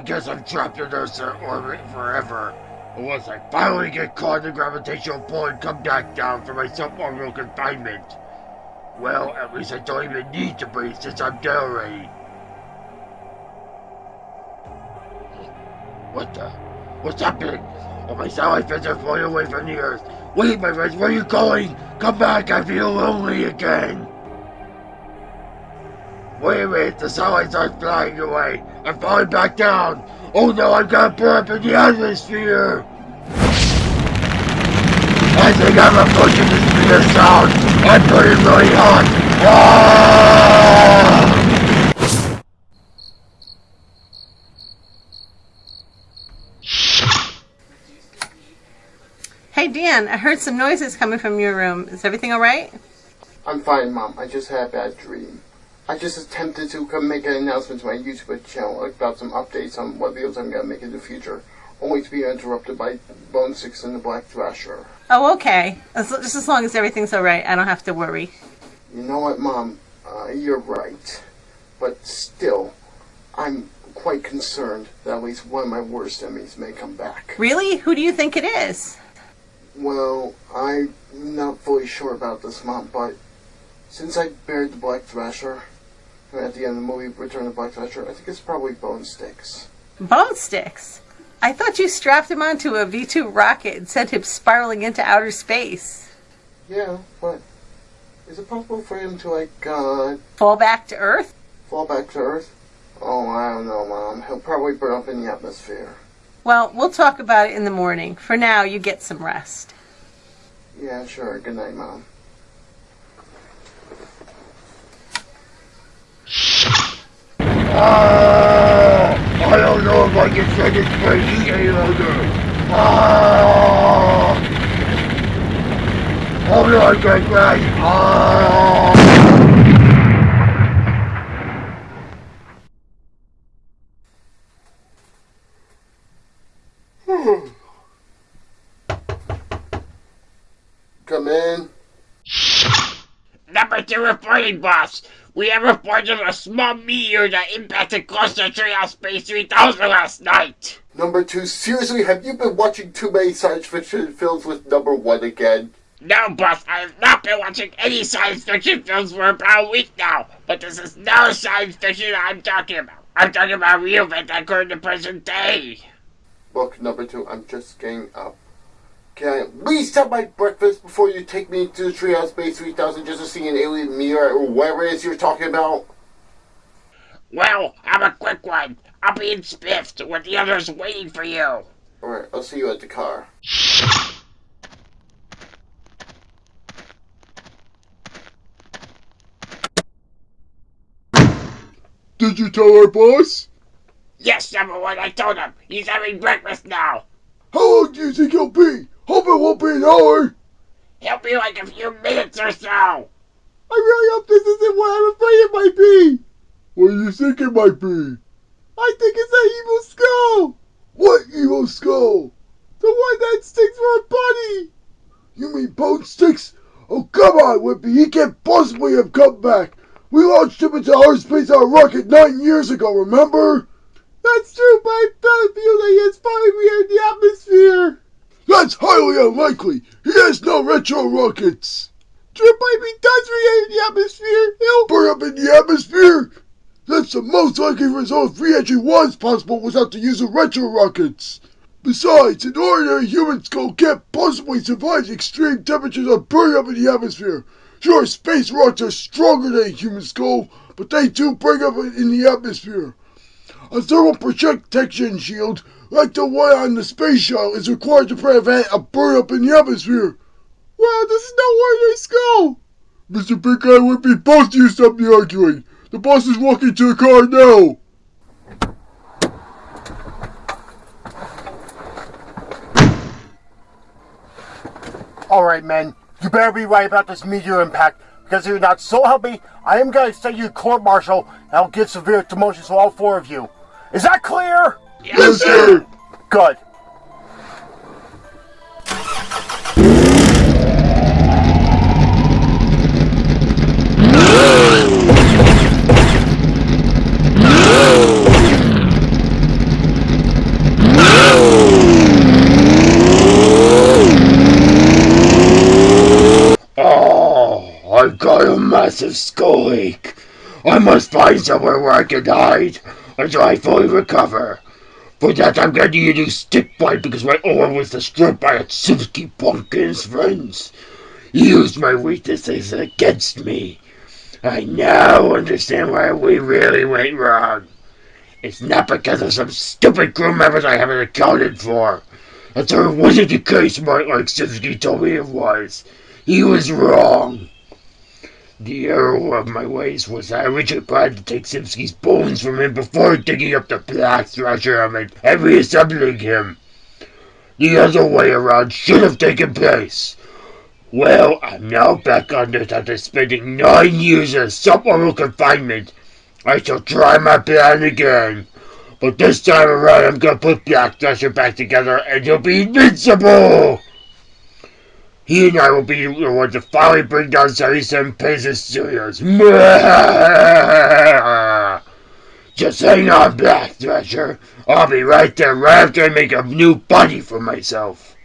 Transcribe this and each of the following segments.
I guess I'm trapped in Earth's orbit forever. Unless I finally get caught in the gravitational pull and come back down from my suborbital confinement. Well, at least I don't even need to breathe since I'm dead already. What the? What's happening? Oh, my satellite friends are flying away from the Earth. Wait, my friends, where are you going? Come back, I feel lonely again. Wait a minute, the satellites are flying away. I'm falling back down. Oh no, I'm gonna burn up in the atmosphere. I think I'm approaching the speed of sound. I'm burning really hot. Ah! Hey Dan, I heard some noises coming from your room. Is everything alright? I'm fine, Mom. I just had a bad dream. I just attempted to come make an announcement to my YouTube channel about some updates on what videos I'm going to make in the future, only to be interrupted by Bone Sticks and the Black Thrasher. Oh, okay. As, just as long as everything's alright, I don't have to worry. You know what, Mom? Uh, you're right. But still, I'm quite concerned that at least one of my worst enemies may come back. Really? Who do you think it is? Well, I'm not fully sure about this, Mom, but since I buried the Black Thrasher at the end of the movie Return of the Black Thrasher, I think it's probably Bone Sticks. Bone sticks? I thought you strapped him onto a V 2 rocket and sent him spiraling into outer space. Yeah, but is it possible for him to, like, uh, Fall back to Earth? fall back to Earth? Oh, I don't know, Mom. He'll probably burn up in the atmosphere. Well, we'll talk about it in the morning. For now, you get some rest. Yeah, sure. Good night, Mom. Ah! I don't know if I can take this crazy longer. Ah! Hold on, Great Ray. Ah! Come in. Number two reporting, boss. We have reported a small meteor that impacted to Treehouse Space 3000 last night. Number two, seriously, have you been watching too many science fiction films with number one again? No, boss, I have not been watching any science fiction films for about a week now. But this is no science fiction I'm talking about. I'm talking about real events that occurred in the present day. Look, number two, I'm just getting up. Can I at least have my breakfast before you take me to the Treehouse Space 3000 just to see an alien meteor or whatever it is you're talking about? Well, have a quick one. I'll be in Spiffed with the others waiting for you. Alright, I'll see you at the car. Did you tell our boss? Yes, number one, I told him. He's having breakfast now. How long do you think he'll be? Hope it won't be an hour. It'll be like a few minutes or so. I really hope this isn't what I'm afraid it might be. What do you think it might be? I think it's an evil skull. What evil skull? The one that sticks for a body. You mean Bone Sticks? Oh, come on, Whippy. He can't possibly have come back. We launched him into outer space on a rocket nine years ago, remember? That's true, but I feel that he is finally re in the atmosphere. That's highly unlikely. He has no retro rockets. If he does re-enter the atmosphere, he'll burn up in the atmosphere. That's the most likely result if re-entry was possible without the use of retro rockets. Besides, an ordinary human skull can't possibly survive the extreme temperatures of burning up in the atmosphere. Sure, space rocks are stronger than a human skull, but they too break up in the atmosphere. A thermal protection shield, like the one on the space shuttle, is required to prevent a burn up in the atmosphere. Wow, this is no ordinary skull! Mr. Big Guy would be both you stop the arguing. The boss is walking to the car now. Alright, men. You better be right about this meteor impact, because if you're not so help I am going to send you to court martial, and I'll give severe demotions to all four of you. Is that clear? Yes, sir! God. Oh, I've got a massive skull ache. I must find somewhere where I can hide until I fully recover. For that, I'm glad you stick fight because my arm was destroyed by punk and his friends. He used my weaknesses against me. I now understand why we really went wrong. It's not because of some stupid crew members I haven't accounted for. That's it wasn't the case, Mike, like Simpsky told me it was. He was wrong. The error of my ways was that I originally planned to take Simpsky's bones from him before digging up the Black Thrasher and reassembling him. The other way around should have taken place. Well, I'm now back on this after spending nine years in suborbital confinement. I shall try my plan again. But this time around, I'm gonna put Black Thrasher back together and he'll be invincible! He and I will be the ones to finally bring down 77 Pacer Studios. Just hang on, Black Thrasher. I'll be right there right after I make a new body for myself.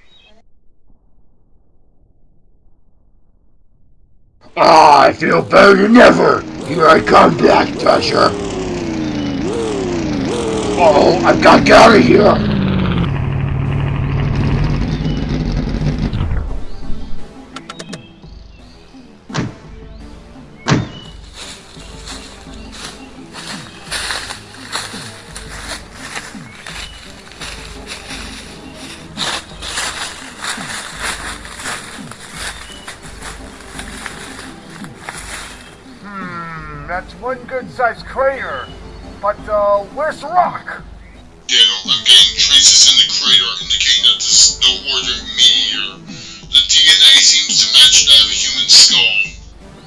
Ah, I feel better than ever. Here I come, Black Thrasher. Oh, I've got to get out of here. Where's the rock? Daniel, I'm getting traces in the crater indicating that this is no ordinary meteor. The DNA seems to match that of a human skull.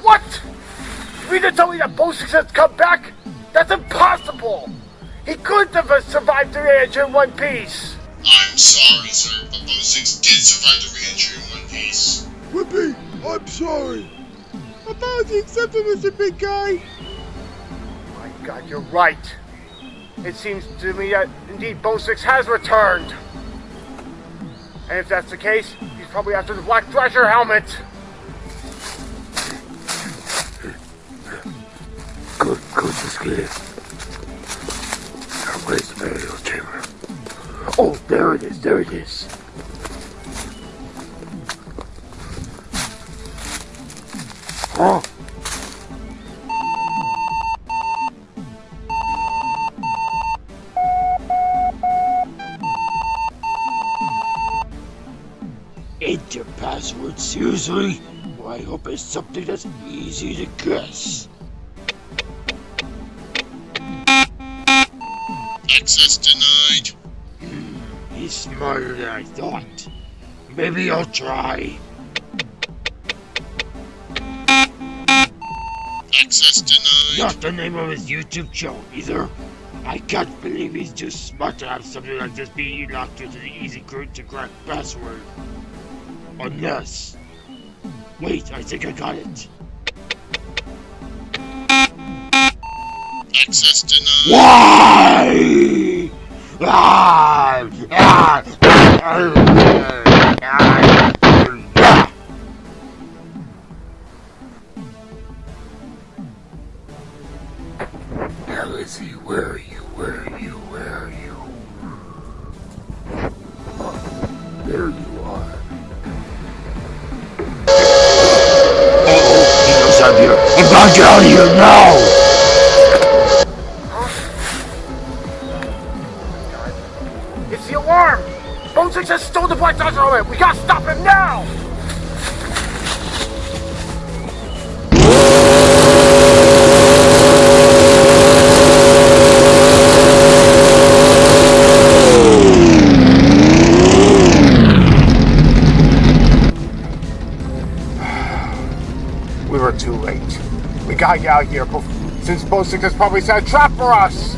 What? You mean to tell me that Bone Sticks has come back? That's impossible! He couldn't have survived the reentry in one piece! I'm sorry, sir, but Bone Sticks did survive the reentry in one piece. Whippy, I'm sorry. I thought you accepted, Mr. Big Guy. My god, you're right. It seems to me that indeed Bone Sticks has returned. And if that's the case, he's probably after the Black Thrasher helmet. Good, good, Simpsky. Now, where's the burial chamber? Oh, there it is, there it is. Enter password, seriously? Well, I hope it's something that's easy to guess. Access denied. Hmm, he's smarter than I thought. Maybe I'll try. Access denied. Not the name of his YouTube channel either. I can't believe he's too smart to have something like this be locked into the easy to crack password. Unless. Wait, I think I got it. Access denied. Why? Ah! Ah! Ah! Ah! Ah! Hell is he? Where are you? Where I'm here. I'm gonna get out of here now! It's the alarm! Bone Sticks has stolen the Black Thrasher helmet! We gotta stop him now! Gotta out of here since Bone Sticks has probably set a trap for us!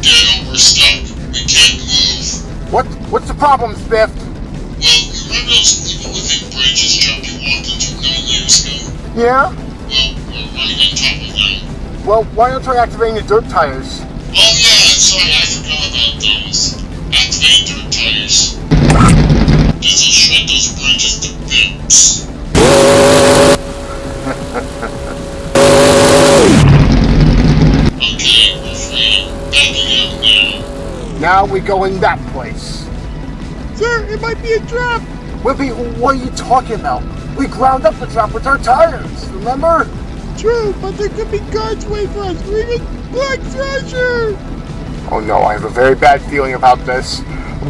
Daniel, we're stuck. We can't move. What? What's the problem, Spiff? Well, you remember those think bridges you walked into nine years ago? Yeah? Well, we're right on top of them. Well, why don't you try activating the dirt tires? Oh yeah, sorry, fix. Okay, we're free. Backing out now. Now we go in that place. Sir, it might be a trap. Whippy, what are you talking about? We ground up the trap with our tires, remember? True, but there could be guards waiting for us. We're Black Thrasher. Oh no, I have a very bad feeling about this.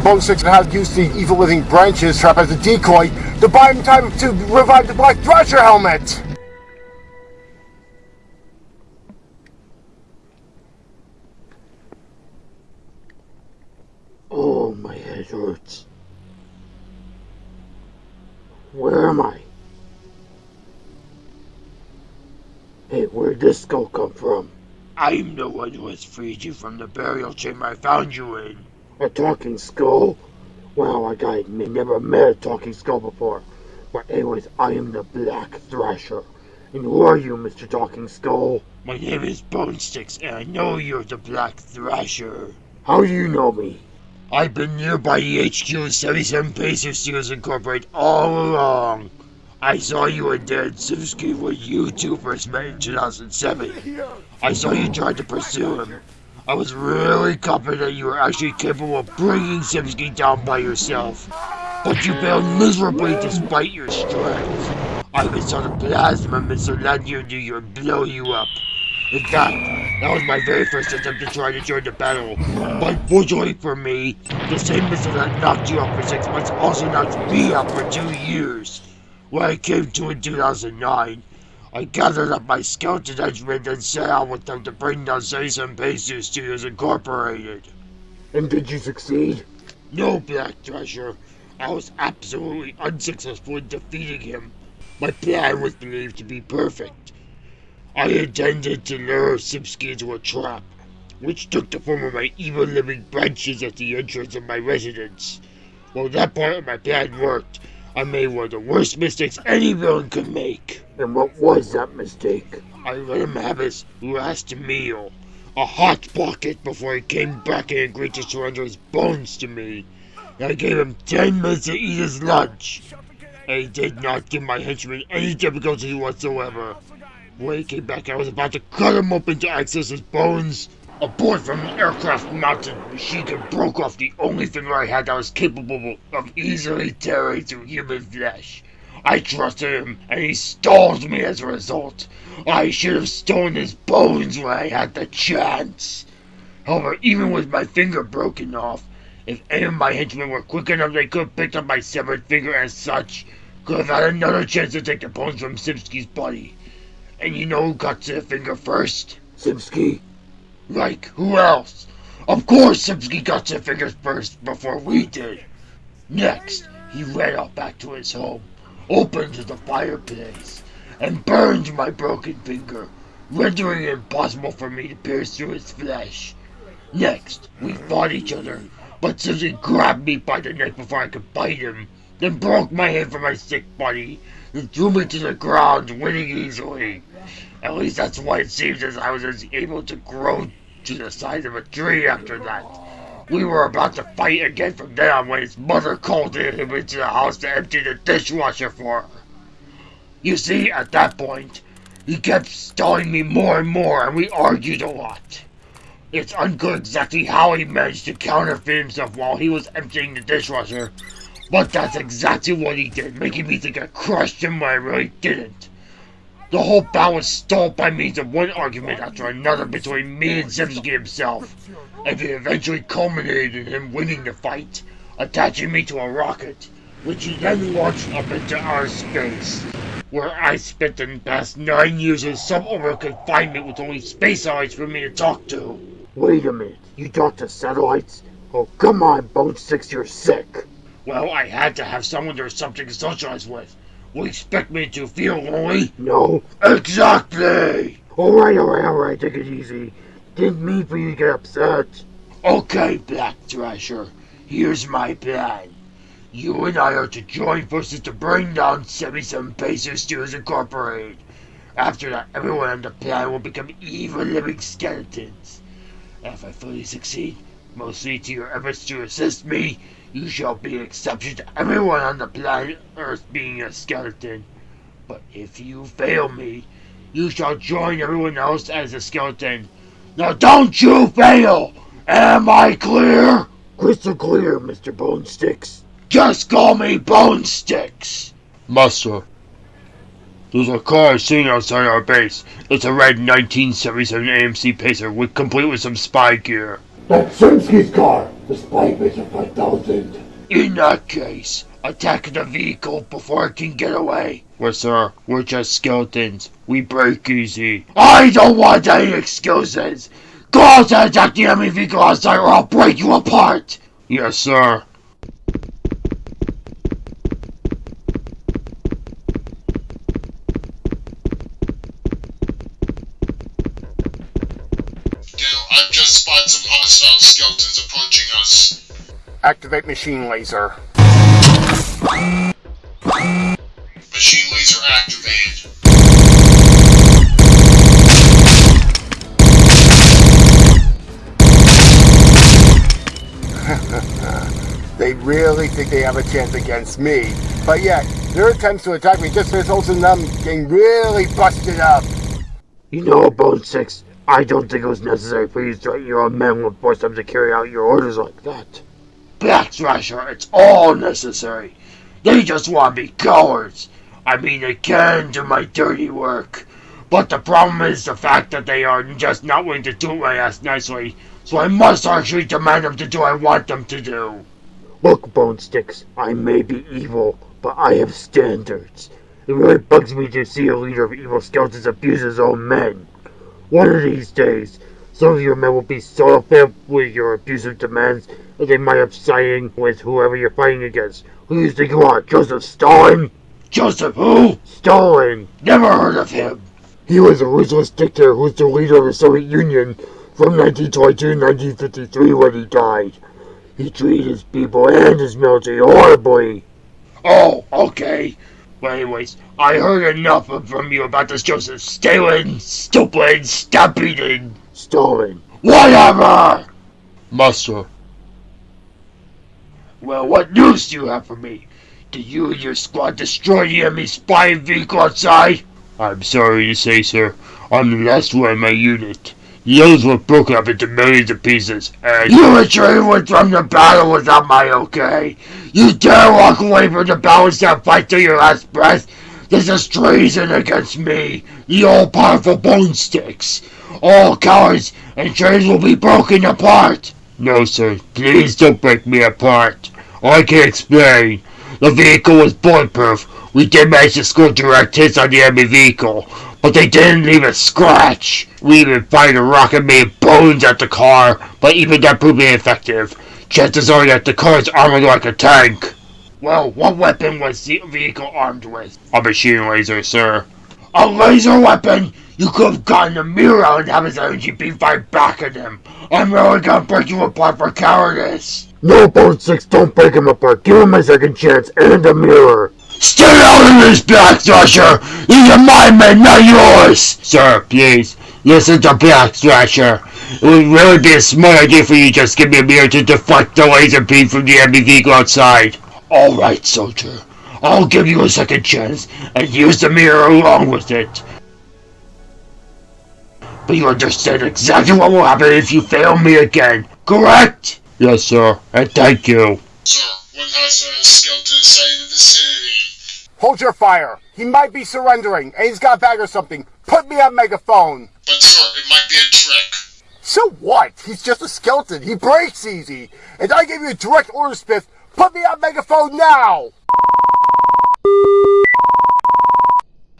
Bone Sticks has used the evil living branches trap as a decoy to buy him time to revive the Black Thrasher helmet! Oh, my head hurts. Where am I? Hey, where'd this skull come from? I'm the one who has freed you from the burial chamber I found you in. A talking skull? Well, I admit, never met a talking skull before. But anyways, I am the Black Thrasher. And who are you, Mr. Talking Skull? My name is Bonesticks, and I know you're the Black Thrasher. How do you know me? I've been nearby the HQ of 77 Pacer Studios Incorporated all along. I saw you and Dan Simsky when you two first met in 2007. I saw you tried to pursue him. I was really confident that you were actually capable of bringing Simsky down by yourself. But you failed miserably despite your strength. I even saw the plasma missile land near you and blow you up. In fact, that was my very first attempt to try to join the battle. But fortunately for me, the same missile that knocked you out for six months also knocked me out for two years. When I came to in 2009, I gathered up my skeleton henchmen and set out with them to bring down 77 Pacer Studios Incorporated. And did you succeed? No, Black Thrasher. I was absolutely unsuccessful in defeating him. My plan was believed to be perfect. I intended to lure Sipsky into a trap, which took the form of my evil living branches at the entrance of my residence. Well, that part of my plan worked. I made one of the worst mistakes any villain could make. And what was that mistake? I let him have his last meal. A hot pocket before he came back and agreed to surrender his bones to me. I gave him ten minutes to eat his lunch. And he did not give my henchman any difficulty whatsoever. When he came back, I was about to cut him open to access his bones. A boy from an aircraft mounted machine gun broke off the only finger I had that was capable of easily tearing through human flesh. I trusted him, and he stalled me as a result. I should have stolen his bones when I had the chance. However, even with my finger broken off, if any of my henchmen were quick enough, they could have picked up my severed finger and such. Could have had another chance to take the bones from Simsky's body. And you know who got to the finger first? Simsky. Like, who else? Of course Simsky got to fingers first before we did. Next, he ran off back to his home, opened the fireplace, and burned my broken finger, rendering it impossible for me to pierce through his flesh. Next, we fought each other, but Simpson grabbed me by the neck before I could bite him, then broke my head from my sick body, and threw me to the ground, winning easily. At least that's why it seems as I was able to grow to the size of a tree after that. We were about to fight again from then on when his mother called him into the house to empty the dishwasher for her. You see, at that point, he kept stalling me more and more, and we argued a lot. It's unclear exactly how he managed to counterfeit himself while he was emptying the dishwasher, but that's exactly what he did, making me think I crushed him when I really didn't. The whole bout was stalled by means of one argument after another between me and Zemsky himself, and it eventually culminated in him winning the fight, attaching me to a rocket, which he then launched up into outer space, where I spent the past nine years in suborbital confinement with only space satellites for me to talk to. Wait a minute, you talk to satellites? Oh, come on, Bone Sticks, you're sick. Well, I had to have someone or something to socialize with. Will you expect me to feel lonely? No. Exactly! Alright, alright, alright, take it easy. Didn't mean for you to get upset. Okay, Black Thrasher, here's my plan. You and I are to join forces to bring down 77 Pacer Studios Incorporated. After that, everyone on the planet will become evil living skeletons. And if I fully succeed, Mostly to your efforts to assist me, you shall be an exception to everyone on the planet Earth being a skeleton. But if you fail me, you shall join everyone else as a skeleton. Now don't you fail! Am I clear? Crystal clear, Mr. Bone Sticks. Just call me Bone Sticks! Master. There's a car sitting outside our base. It's a red 1977 AMC Pacer with complete with some spy gear. That's Simsky's car. The Spy Pacer 5000. In that case, attack the vehicle before it can get away. Well, sir, we're just skeletons. We break easy. I don't want any excuses! Go out and attack the enemy vehicle outside or I'll break you apart! Yes, sir. Skeletons approaching us. Activate machine laser. Machine laser activated. They really think they have a chance against me. But yet, their attempts to attack me just results in them getting really busted up. You know, Bone Sticks, I don't think it was necessary for you to threaten your own men and force them to carry out your orders like that. Black Thrasher, it's all necessary. They just want to be cowards. I mean, they can do my dirty work. But the problem is the fact that they are just not willing to do my ass nicely. So I must actually demand them to do what I want them to do. Look, Bone Sticks, I may be evil, but I have standards. It really bugs me to see a leader of evil skeletons abuse his own men. One of these days, some of your men will be so fed with your abusive demands that they might up siding with whoever you're fighting against. Who do you think you are, Joseph Stalin? Joseph who? Stalin! Never heard of him. He was a ruthless dictator who was the leader of the Soviet Union from 1922 to 1953 when he died. He treated his people and his military horribly. Oh, okay. Well, anyways, I heard enough from you about this Joseph Stalin, stupid, stop eating. Stalin. Whatever! Master. Well, what news do you have for me? Did you and your squad destroy the enemy spy vehicle outside? I'm sorry to say, sir, I'm the last one in my unit. The others were broken up into millions of pieces, and you retreated from the battle without my okay. You dare walk away from the battle and fight to your last breath? This is treason against me, the all-powerful Bone Sticks. All cowards and traitors will be broken apart. No, sir, please don't break me apart. I can explain. The vehicle was bulletproof. We did manage to score direct hits on the enemy vehicle, but they didn't leave a scratch. We even fired a rocket made bones at the car, but even that proved ineffective. Chances are that the car is armored like a tank. Well, what weapon was the vehicle armed with? A machine laser, sir. A laser weapon? You could have gotten a mirror and have his energy beam fired back at him. I'm really gonna break you apart for cowardice. No, Bone Sticks, don't break him apart. Give him a second chance and a mirror. Stay out of this, Black Thrasher! These are my men, not yours! Sir, please, listen to Black Thrasher. It would really be a smart idea for you just give me a mirror to deflect the laser beam from the enemy vehicle outside. Alright, soldier. I'll give you a second chance and use the mirror along with it. But you understand exactly what will happen if you fail me again, correct? Yes, sir, and thank you. Sir, one hostile skeleton is sighted in the vicinity. Hold your fire. He might be surrendering, and he's got a bag or something. Put me on megaphone. But sir, it might be a trick. So what? He's just a skeleton. He breaks easy. And I gave you a direct order, Smith. Put me on megaphone now.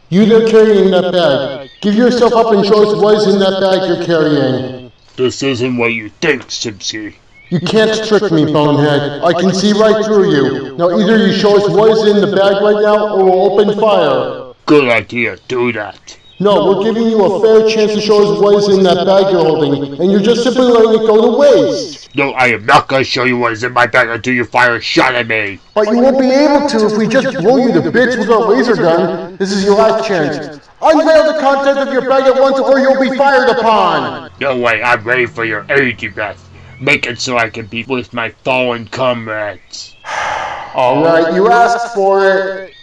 You there carrying that bag. Give yourself up and show us what is in that bag you're carrying. This isn't what you think, Simpsky. You can't trick me, bonehead. I can see right through you. Now either you show us what is in the bag right now, or we'll open fire. Good idea, do that. No, we're giving you a fair chance to show us what is in that bag you're holding, and you're just simply letting it go to waste. No, I am not gonna show you what is in my bag until you fire a shot at me. But you won't be able to if we just blow you to bits with our laser gun. This is your last chance. Unveil the contents of your bag at once or you'll be fired upon. No way, I'm ready for your energy breath. Make it so I can be with my fallen comrades. Alright, you asked for it.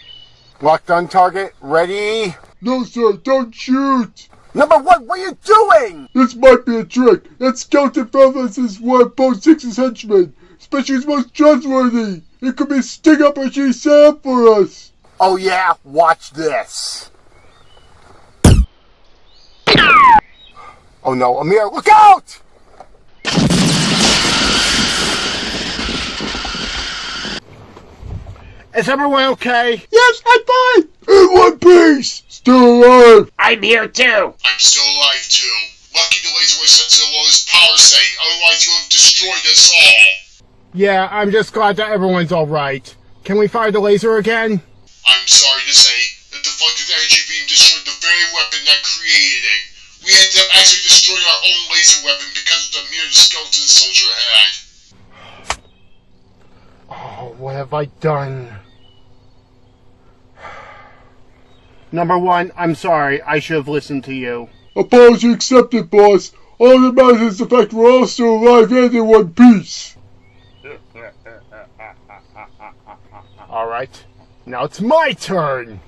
Locked on target. Ready? No, sir, don't shoot! Number one, what are you doing? This might be a trick. That skeleton fellas is one of Bone Sticks's henchmen. Especially his most trustworthy. It could be a sting operation set up for us. Oh yeah, watch this. Oh no, Amir, look out! Is everyone okay? Yes, I'm fine. In one piece. Still alive. I'm here too. I'm still alive too. Lucky the laser was set to the lowest power setting, otherwise you would have destroyed us all. Yeah, I'm just glad that everyone's alright. Can we fire the laser again? I'm sorry to say that the deflected energy beam destroyed the very weapon that created it. We ended up actually destroying our own laser weapon because of the mere skeleton soldier had. Oh, what have I done? Number one, I'm sorry. I should have listened to you. Apology accepted, boss. All that matters is the fact we're all still alive and in one piece. Alright, now it's my turn!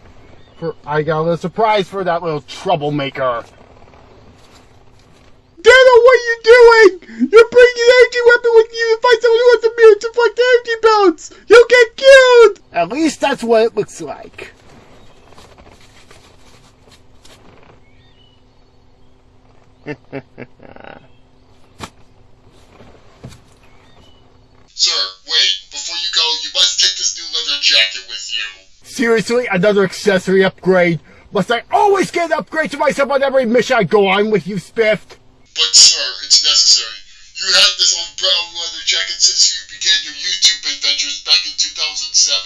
For I got a little surprise for that little troublemaker. Dano, what are you doing? You're bringing an energy weapon with you to fight someone who has immune to deflect energy belts. You'll get killed. At least that's what it looks like. Sir, wait, before you go, you must take this new leather jacket with you. Seriously, another accessory upgrade? Must I always get an upgrade to myself on every mission I go on with you, Spiffed? But sir, it's necessary. You had this old brown leather jacket since you began your YouTube adventures back in 2007.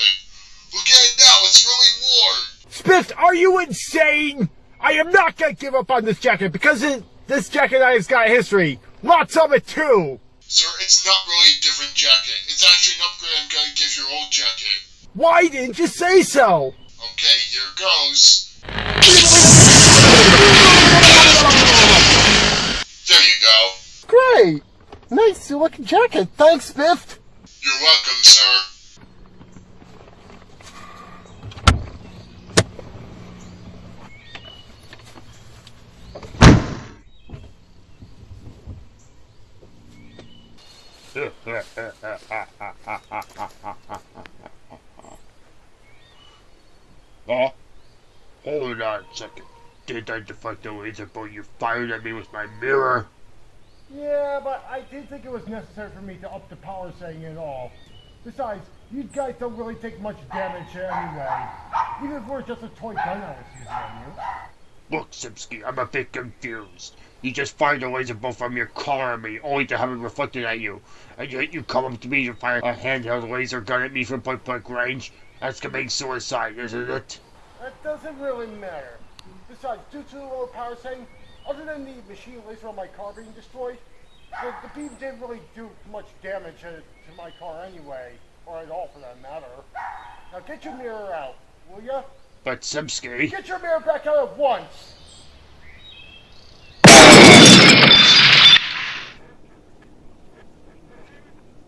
Look at it now, it's really worn. Spiffed, are you insane? I am not gonna give up on this jacket because it, this has got history. Lots of it too. Sir, it's not really a different jacket. It's actually an upgrade I'm gonna give your old jacket. Why didn't you say so? Okay, here goes. There you go. Great. Nice looking jacket. Thanks, Spiffed. You're welcome, sir. Hold on a second. Did I deflect the laser bolt you fired at me with my mirror? Yeah, but I didn't think it was necessary for me to up the power setting at all. Besides, you guys don't really take much damage anyway. Even if we're just a toy gun I was using on you. Look, Simsky, I'm a bit confused. You just fired a laser bolt from your car at me, only to have it reflected at you. And yet you come up to me to fire a handheld laser gun at me from point blank range? That's committing suicide, isn't it? That doesn't really matter. Besides, due to the low power setting, other than the machine laser on my car being destroyed, the, the beam didn't really do much damage to, to my car anyway, or at all for that matter. Now get your mirror out, will ya? But Simsky... Get your mirror back out at once!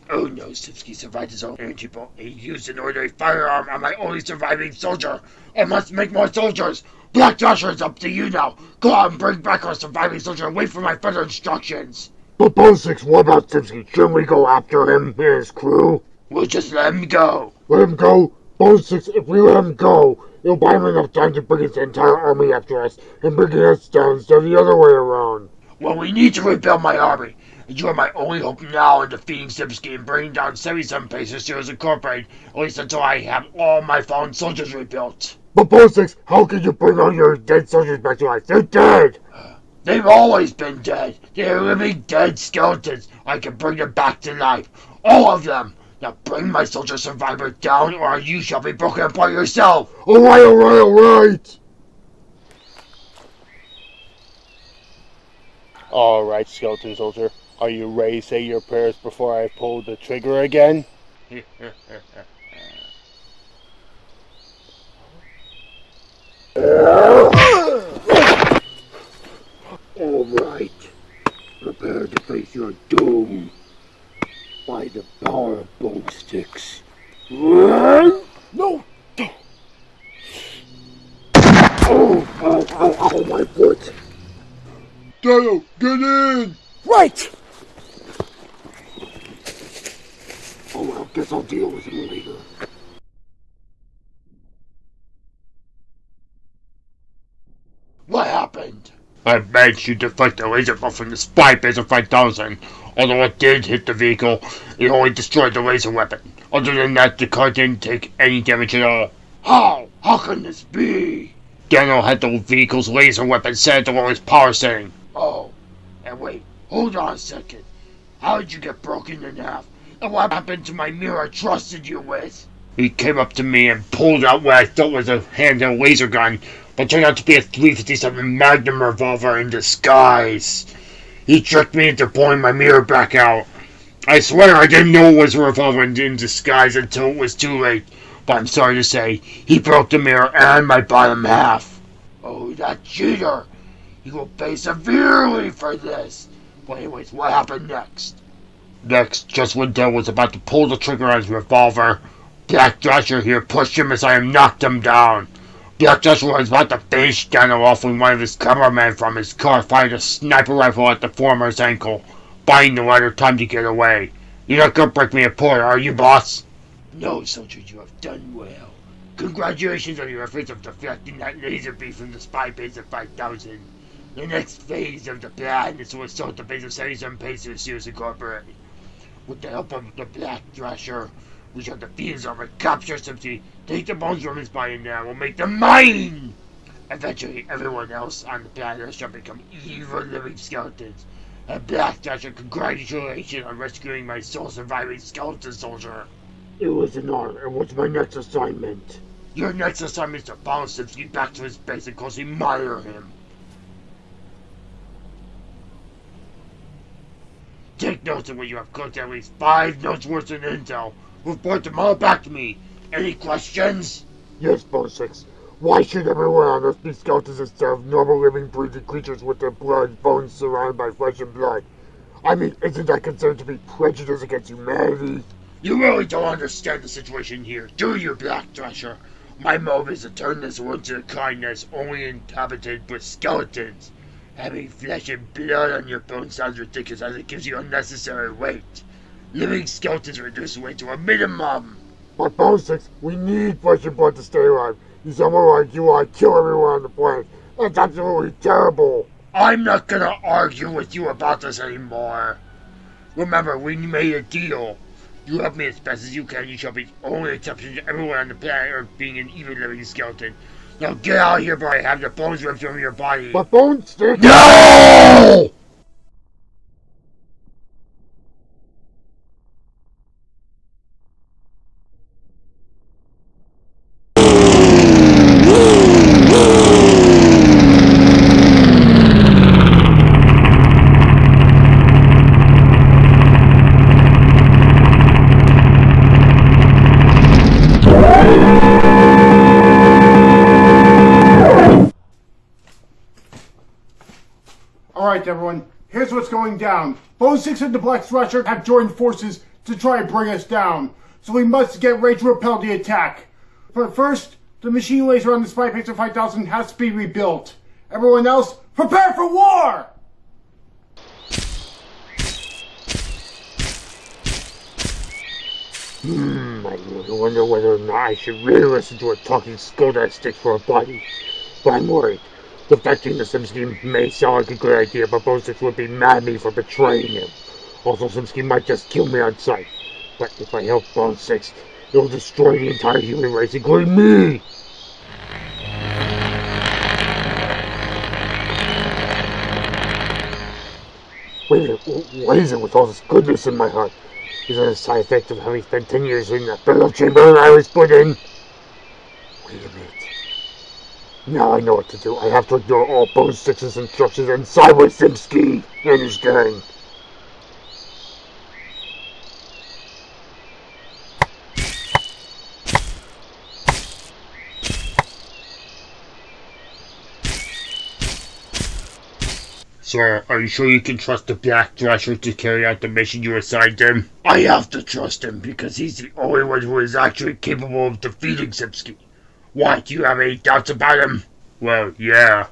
Oh no, Simsky survived his own energy bolt. He used an ordinary firearm on my only surviving soldier. I must make more soldiers. Black Joshua, it's up to you now. Go out and bring back our surviving soldier and wait for my further instructions. But Bone Sticks, what about Simpson? Shouldn't we go after him and his crew? We'll just let him go. Let him go? Bone Sticks, if we let him go, it'll buy him enough time to bring his entire army after us and bring us down instead of the other way around. Well, we need to rebuild my army. And you are my only hope now in defeating Simsky and bringing down 77 Pacers Heroes Incorporated, at least until I have all my fallen soldiers rebuilt. But Bone how can you bring all your dead soldiers back to life? They're dead! They've always been dead. They're living dead skeletons. I can bring them back to life. All of them. Now bring my soldier survivor down or you shall be broken apart yourself. Alright, alright, alright! Alright, Skeleton Soldier. Are you ready to say your prayers before I pull the trigger again? Alright. Prepare to face your doom. By the power of bone sticks. Run! No! Oh, ow, ow, ow, my foot! Daniel, get in! Right! Oh, well, guess I'll deal with him later. What happened? I managed to deflect the laser ball from the spy Pacer 5000. Although it did hit the vehicle, it only destroyed the laser weapon. Other than that, the car didn't take any damage at all. How? How can this be? Daniel had the vehicle's laser weapon set to his power setting. Oh, and wait, hold on a second. How did you get broken in half? And what happened to my mirror I trusted you with? He came up to me and pulled out what I thought was a handheld laser gun, but turned out to be a 357 Magnum revolver in disguise. He tricked me into pulling my mirror back out. I swear I didn't know it was a revolver in disguise until it was too late. But I'm sorry to say, he broke the mirror and my bottom half. Oh, that cheater! He will pay severely for this. But anyways, what happened next? Next, just when Dale was about to pull the trigger on his revolver, Black Thrasher here pushed him as I knocked him down. Thrasher was about to finish Daniel off when one of his cameramen from his car fired a sniper rifle at the former's ankle, buying the latter time to get away. You're not gonna break me apart, are you, boss? No, soldier, you have done well. Congratulations on your efforts of deflecting that laser beam from the spy Pacer 5000. The next phase of the plan is to assault the base of 77 Pacers Sears Incorporated. With the help of the Black Thrasher, we shall defeat his armor, capture Simpson, take the bones from his body, and I will make them mine! Eventually, everyone else on the planet shall become evil living skeletons. And Black Thrasher, congratulations on rescuing my sole surviving skeleton soldier. It was an honor. What's my next assignment? Your next assignment is to follow Simpson back to his base and closely monitor him. Take notes of what you have cooked at least five notes worth of intel. Report them all back to me. Any questions? Yes, Bone Sticks. Why should everyone on Earth be skeletons instead of normal living breathing creatures with their blood, bones surrounded by flesh and blood? I mean, isn't that considered to be prejudice against humanity? You really don't understand the situation here, do you, Black Thrasher? My motive is to turn this world to a kind that's only inhabited with skeletons. Having flesh and blood on your bones sounds ridiculous as it gives you unnecessary weight. Living skeletons reduce weight to a minimum. But Bone we need flesh and blood to stay alive. You someone like you want to kill everyone on the planet. That's absolutely terrible. I'm not gonna argue with you about this anymore. Remember, we made a deal. You help me as best as you can. You shall be the only exception to everyone on the planet Earth being an even living skeleton. Now get out of here before I have the bones ripped from your body. But Bone Stick... No! Everyone, here's what's going down. Bone Sticks and the Black Thrasher have joined forces to try and bring us down, so we must get ready to repel the attack. But first, the machine laser on the Spy Pacer 5000 has to be rebuilt. Everyone else, prepare for war! Hmm, I wonder whether or not I should really listen to a talking skull that sticks for a body. But I'm worried. Defecting the Simsky may sound like a good idea, but Six would be mad at me for betraying him. Also, Simsky might just kill me on sight. But if I help Bone Sticks, it'll destroy the entire human race, including me! Wait a minute, what is it with all this goodness in my heart? Is it a side effect of having spent 10 years in the burial chamber I was put in? Wait a minute. Now I know what to do. I have to ignore all Bone Sticks's instructions and side with Simsky and his gang. Sir, are you sure you can trust the Black Thrasher to carry out the mission you assigned him? I have to trust him because he's the only one who is actually capable of defeating Sipsky. Why, do you have any doubts about him? Well, yeah.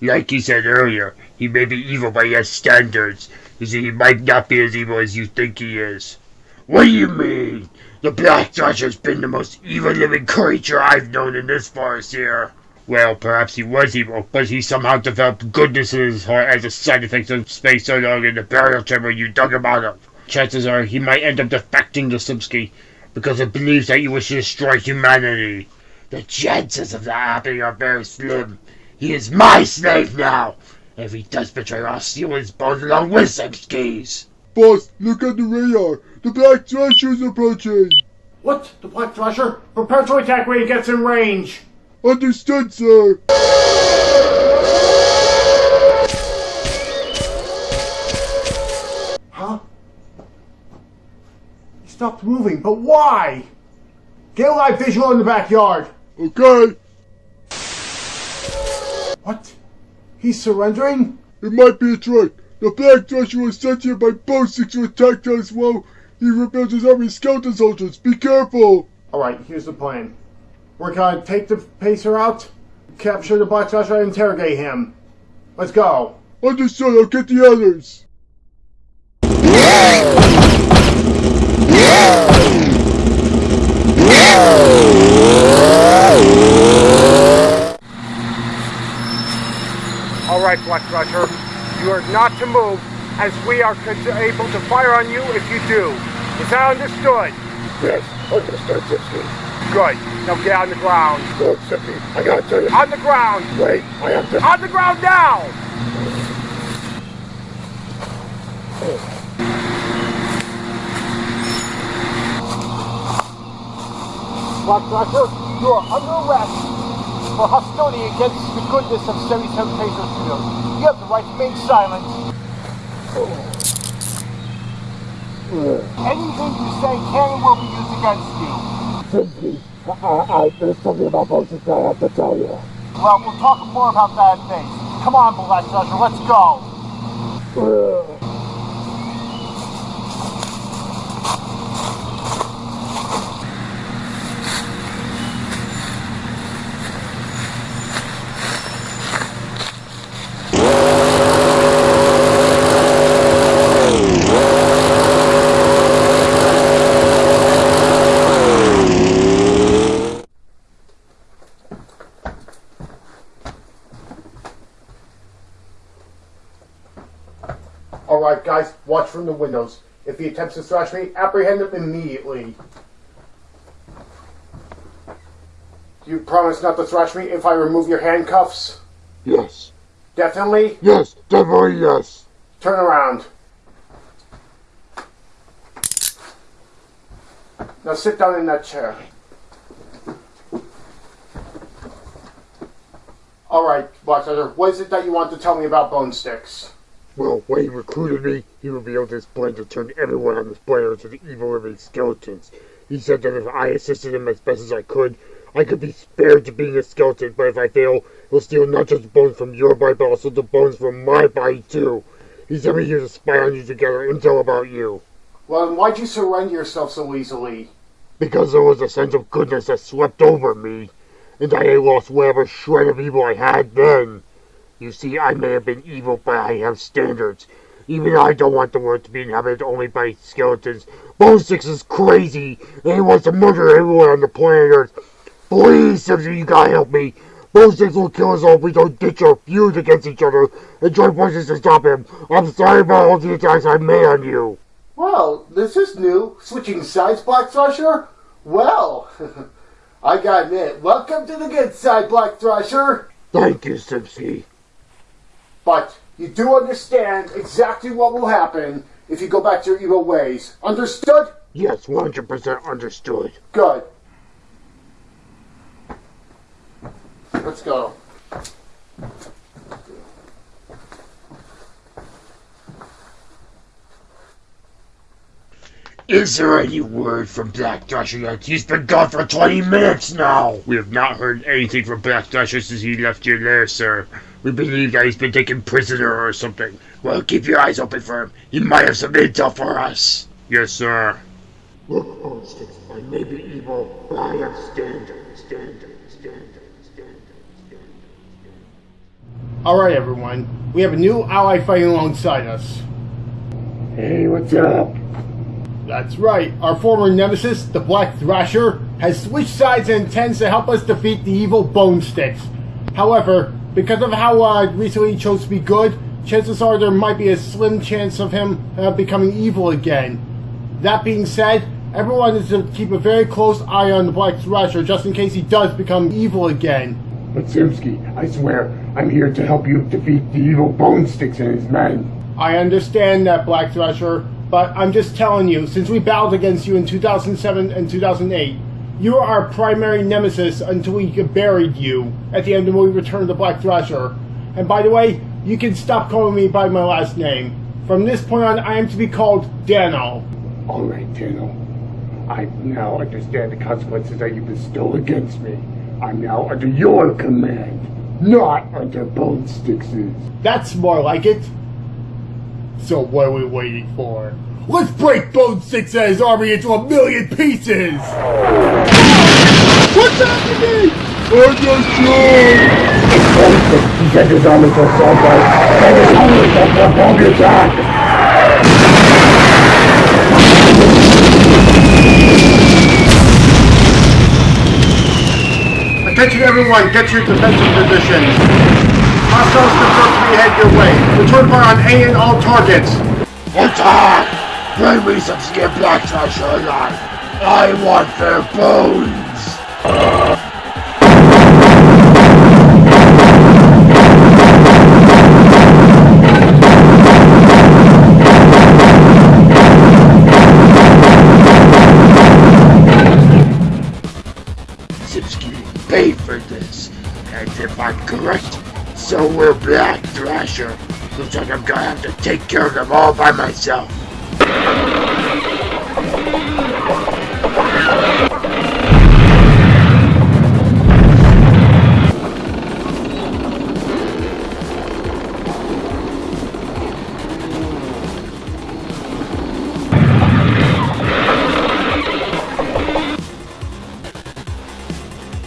Like you said earlier, he may be evil, by has standards. You see, he might not be as evil as you think he is. What do you mean? The Black Thrasher's been the most evil living creature I've known in this forest here. Well, perhaps he was evil, but he somehow developed goodness in his heart as a side effect of spending so long in the burial chamber you dug him out of. Chances are he might end up defecting to Simsky because it believes that you wish to destroy humanity. The chances of that happening are very slim. He is my slave now. If he does betray, I'll steal his bones along with Simsky's. Boss, look at the radar. The Black Thrasher is approaching. What? The Black Thrasher? Prepare to attack when he gets in range. Understood, sir. Huh? He stopped moving, but why? Get a live visual in the backyard. Okay. What? He's surrendering? It might be a trick. The Black Thrasher was sent here by Bone Sticks to attack us while he rebuilds his army of skeleton soldiers. Be careful. Alright, here's the plan. We're gonna take the Pacer out, capture the Black Thrasher, and interrogate him. Let's go. Understood. I'll get the others. Alright, Black Thrasher. You are not to move, as we are able to fire on you if you do. Is that understood? Yes, understood, Tipsy. Good. Now get on the ground. Look, Tipsy, I gotta tell you. On the ground! Wait, I have to. On the ground now! Oh. Black you are under arrest for hostility against the goodness of 77 Pacer Studios. You have the right to remain silent. Anything you say can and will be used against you. Tipsy, I, I, there's something about Six I have to tell you. Well, we'll talk more about that at base. Come on, Black let's go. Alright, guys, watch from the windows. If he attempts to thrash me, apprehend him immediately. Do you promise not to thrash me if I remove your handcuffs? Yes, Definitely? yes, definitely yes. Turn around. Now sit down in that chair. Alright, Black Thrasher, what is it that you want to tell me about Bone Sticks? Well, when he recruited me, he revealed his plan to turn everyone on this planet into the evil living skeletons. He said that if I assisted him as best as I could, I could be spared to being a skeleton, but if I fail, he'll steal not just the bones from your body, but also the bones from my body too. He sent me here to spy on you to gather intel about you. Well, then why'd you surrender yourself so easily? Because there was a sense of goodness that swept over me, and I lost whatever shred of evil I had then. You see, I may have been evil, but I have standards. Even I don't want the world to be inhabited only by skeletons. Bone Sticks is crazy, and he wants to murder everyone on the planet Earth. Please, Simpson, you gotta help me. Bone Sticks will kill us all if we don't ditch our feud against each other and join forces to stop him. I'm sorry about all the attacks I made on you. Well, this is new. Switching sides, Black Thrasher? Well, I gotta admit, welcome to the good side, Black Thrasher. Thank you, Simpsky. But you do understand exactly what will happen if you go back to your evil ways. Understood? Yes, 100% understood. Good. Let's go. Is there any word from Black Thrasher yet? He's been gone for 20 minutes now! We have not heard anything from Black Thrasher since he left your lair, sir. We believe that he's been taken prisoner or something. Well, keep your eyes open for him. He might have some intel for us. Yes, sir. Look, Bone I may be evil, but I am standard, standard, standard, standard, standard. Alright, everyone. We have a new ally fighting alongside us. Hey, what's up? That's right. Our former nemesis, the Black Thrasher, has switched sides and intends to help us defeat the evil Bone Sticks. However, because of how uh, recently he chose to be good, chances are there might be a slim chance of him uh, becoming evil again. That being said, everyone is to keep a very close eye on the Black Thrasher just in case he does become evil again. But Simsky, I swear, I'm here to help you defeat the evil Bone Sticks and his men. I understand that, Black Thrasher, but I'm just telling you, since we battled against you in 2007 and 2008, you were our primary nemesis until we buried you at the end of when we returned the Black Thrasher. And by the way, you can stop calling me by my last name. From this point on, I am to be called Dano. All right, Daniel. I now understand the consequences that you bestow against me. I'm now under your command, not under Bone Sticks's. That's more like it. So what are we waiting for? Let's break Bone Sticks and his army into a million pieces! What's happening? I'm not sure. He sent his army to assault us, and his army to perform the attack. Attention everyone, get your defensive positions. Hostiles confirmed to be head your way. Return fire on A and all targets. Attack! Bring me some skin black trash alive. I want their bones. Sipsky paid for this, and if I'm correct, so will Black Thrasher. Looks like I'm gonna have to take care of them all by myself.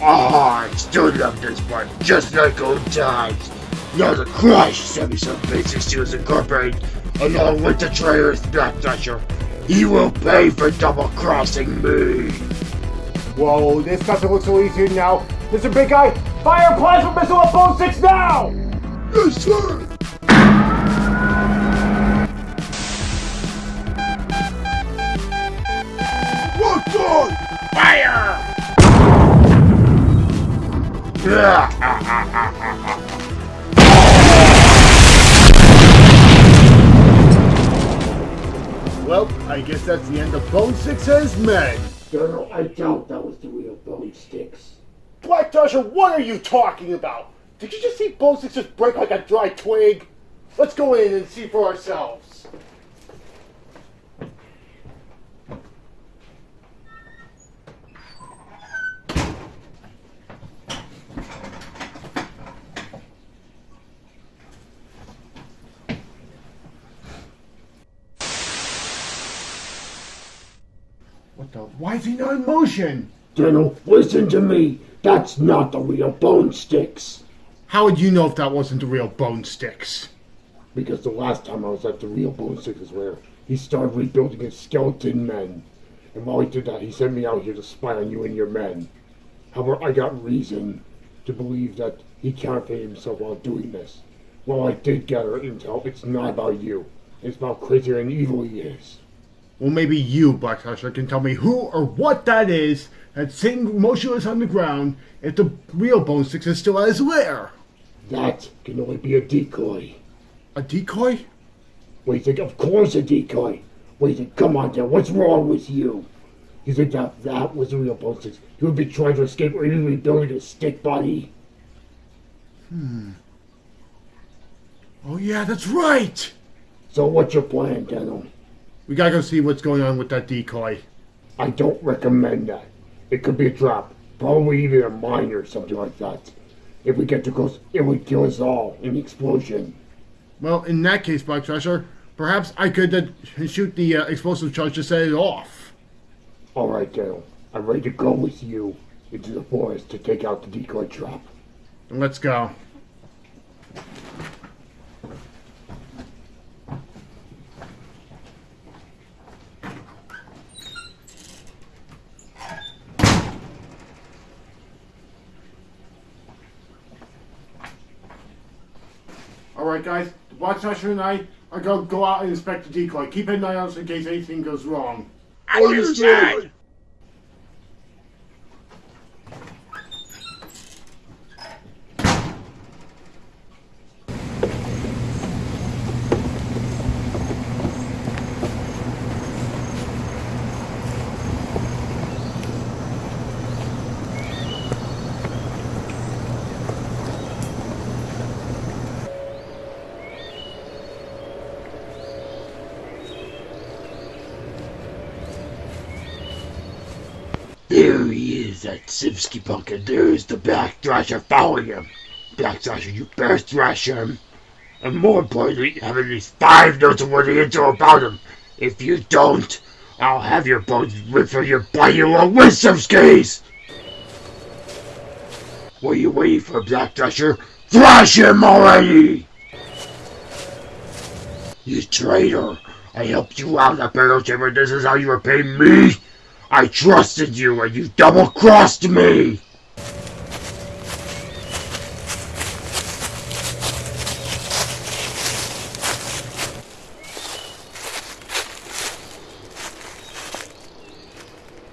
I still love this part, just like old times. Now the Crush sent me some basic skills incorporated, along with the traitorous Black Thrasher. He will pay for double crossing me. Whoa, this doesn't look so easy now. Mr. Big Guy, fire a plasma missile at Bone Sticks now! Yes, sir. Locked on. Fire! Well, I guess that's the end of Bone Sticks and his men. Colonel, I doubt that was the real Bone Sticks. Black Thrasher, what are you talking about? Did you just see Bone Sticks just break like a dry twig? Let's go in and see for ourselves. Why is he not in motion? Colonel, listen to me. That's not the real Bone Sticks. How would you know if that wasn't the real Bone Sticks? Because the last time I was at the real Bone Sticks is where he started rebuilding his skeleton men. And while he did that, he sent me out here to spy on you and your men. However, I got reason to believe that he counterfeited himself while doing this. While I did gather intel, it's not about you. It's about crazy and evil he is. Well, maybe you, Black Thrasher, can tell me who or what that is that's sitting motionless on the ground if the real Bone Sticks is still at his lair. That can only be a decoy. A decoy? You think? Of course a decoy. You think? Come on, Dan. What's wrong with you? You think that that was the real Bone Sticks? He would be trying to escape or even rebuilding his stick body? Hmm. Oh, yeah, that's right! So what's your plan, Daniel? We gotta go see what's going on with that decoy. I don't recommend that. It could be a trap. Probably even a mine or something like that. If we get too close, it would kill us all in the explosion. Well, in that case, Black Thrasher, perhaps I could uh, shoot the uh, explosive charge to set it off. All right, Dale. I'm ready to go with you into the forest to take out the decoy trap. Let's go. Alright guys, Watch Usher and I are going to go out and inspect the decoy. Keep an eye on us in case anything goes wrong. Understood. There and there's the Black Thrasher following him. Black Thrasher, you better thrash him. And more importantly, have at least five notes of the info about him. If you don't, I'll have your bones ripped from your body along with Sipsky's! What are you waiting for, Black Thrasher? Thrash him already! You traitor! I helped you out in the battle chamber. This is how you repay me? I trusted you and you double-crossed me!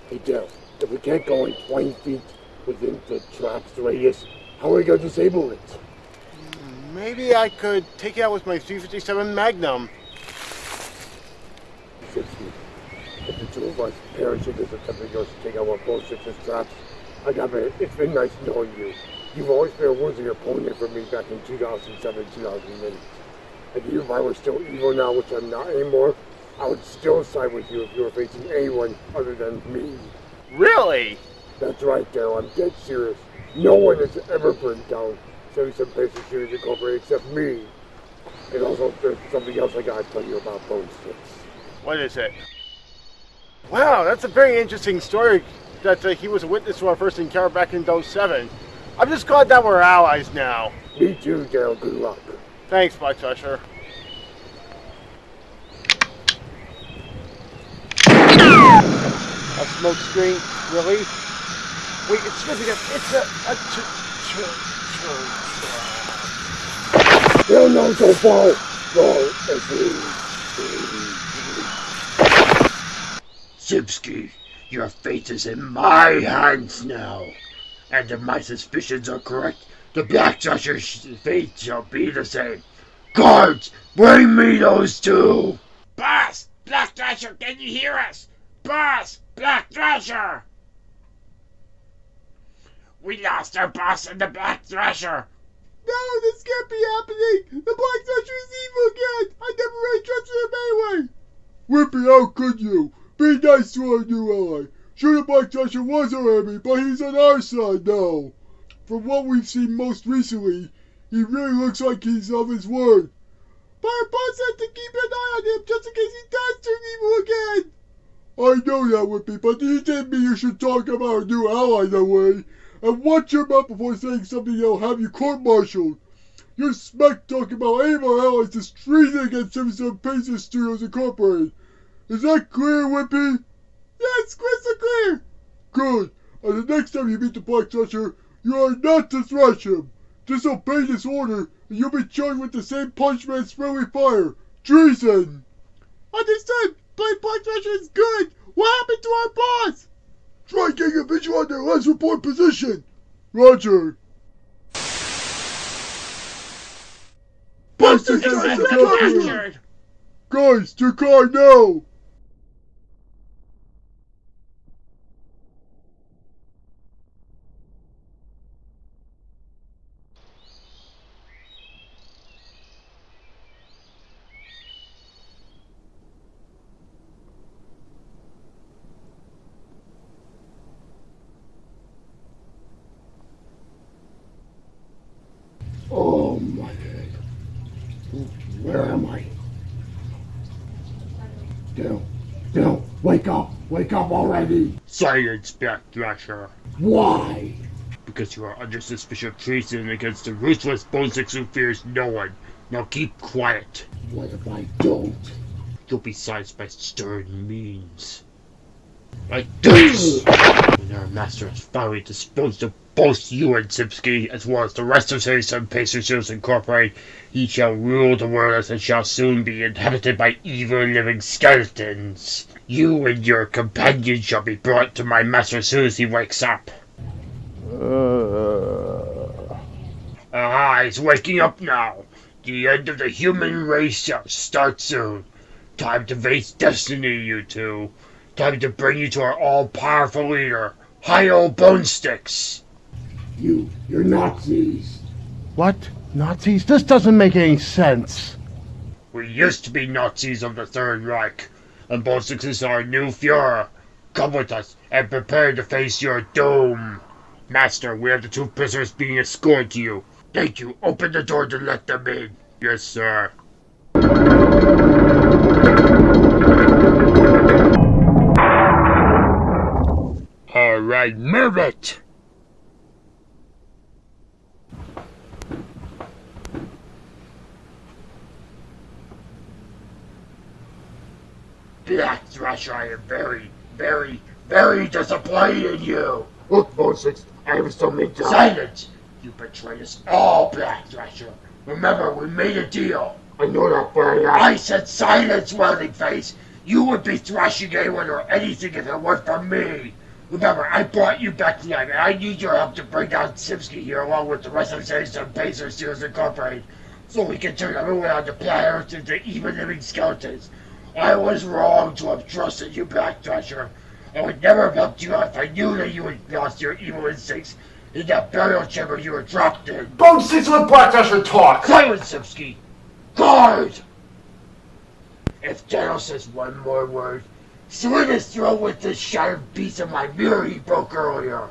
Hey, Dale. If we can't go in 20 feet within the trap's radius, how are we going to disable it? Maybe I could take it out with my 357 Magnum. If the two of us perish in this attempt of yours to take out our bullshit traps, I gotta it's been nice knowing you. You've always been a worthy opponent for me back in 2007, 2008. And even if I were still evil now, which I'm not anymore, I would still side with you if you were facing anyone other than me. Really? That's right, Daryl. I'm dead serious. No one has ever burned down 77 Basic Series Incorporated except me. And also, there's something else I gotta tell you about Bone Sticks. What is it? Wow, that's a very interesting story that uh, he was a witness to our first encounter back in 07. I'm just glad that we're allies now. Me too, Daryl. Good luck. Thanks, Black Usher. A smoke screen? Really? Wait, it's significant. It's a... a ch- ch- ch- No, no, don't fall. No, Sipsky, your fate is in my hands now. And if my suspicions are correct, the Black Thrasher's fate shall be the same. Guards, bring me those two! Boss! Black Thrasher, can you hear us? Boss! Black Thrasher! We lost our boss and the Black Thrasher! No, this can't be happening! The Black Thrasher is evil again! I never really trusted him anyway! Whippy, how could you? Be nice to our new ally. Sure, the Black Thrasher was our enemy, but he's on our side now. From what we've seen most recently, he really looks like he's of his word. But our boss has to keep an eye on him just in case he does turn evil again. I know that, would Whippy, but you didn't mean you should talk about our new ally that way. And watch your mouth before saying something that'll have you court-martialed. Your smack talking about any of our allies is treason against 77 Pacers Studios Incorporated. Is that clear, Whippy? Yes, crystal clear. Good. And the next time you meet the Black Thrasher, you are not to thrash him. Disobey this order, and you'll be charged with the same punishment as friendly fire. Treason. Understood. But Black Thrasher is good. What happened to our boss? Try getting a visual on their last report position. Roger. Buster It's guys been are captured. captured! Guys, to car now. Wake up! Wake up already! Silence, Black Thrasher. Why? Because you are under suspicion of treason against the ruthless Bone Sticks who fears no one. Now keep quiet. What if I don't? You'll be silenced by stern means. Like this! our master has finally disposed of both you and Sipsky, as well as the rest of Citizen Pacers Incorporated, he shall rule the world as it shall soon be inhabited by evil living skeletons. You and your companions shall be brought to my master as soon as he wakes up. Ah, he's waking up now. The end of the human race shall start soon. Time to face destiny, you two. Time to bring you to our all-powerful leader, Hi-Yo Bone Sticks. You, you're Nazis. What? Nazis? This doesn't make any sense. We used to be Nazis of the Third Reich, and Bone Sticks is our new Fuhrer. Come with us and prepare to face your doom. Master, we have the two prisoners being escorted to you. Thank you. Open the door to let them in. Yes, sir. All right, move it. Black Thrasher, I am very, very, very disappointed in you. Look, Bone Sticks, I was so mean to Silence! You betrayed us all, Black Thrasher. Remember, we made a deal. I know that, but I, I said silence, Welding Face. You would be thrashing anyone or anything if it weren't for me. Remember, I brought you back to life, and I need your help to bring down Sipsky here along with the rest of the Citizen Pacer Seals Incorporated, so we can turn everyone on the planet Earth into even living skeletons. I was wrong to have trusted you, Black Thrasher. I would never have helped you out if I knew that you had lost your evil instincts in that burial chamber you were dropped in. Bone Sticks let Black Thrasher talk! Silence, Sipsky! Guard! If Daniel says one more word, slit his throat with this shattered piece of my mirror he broke earlier.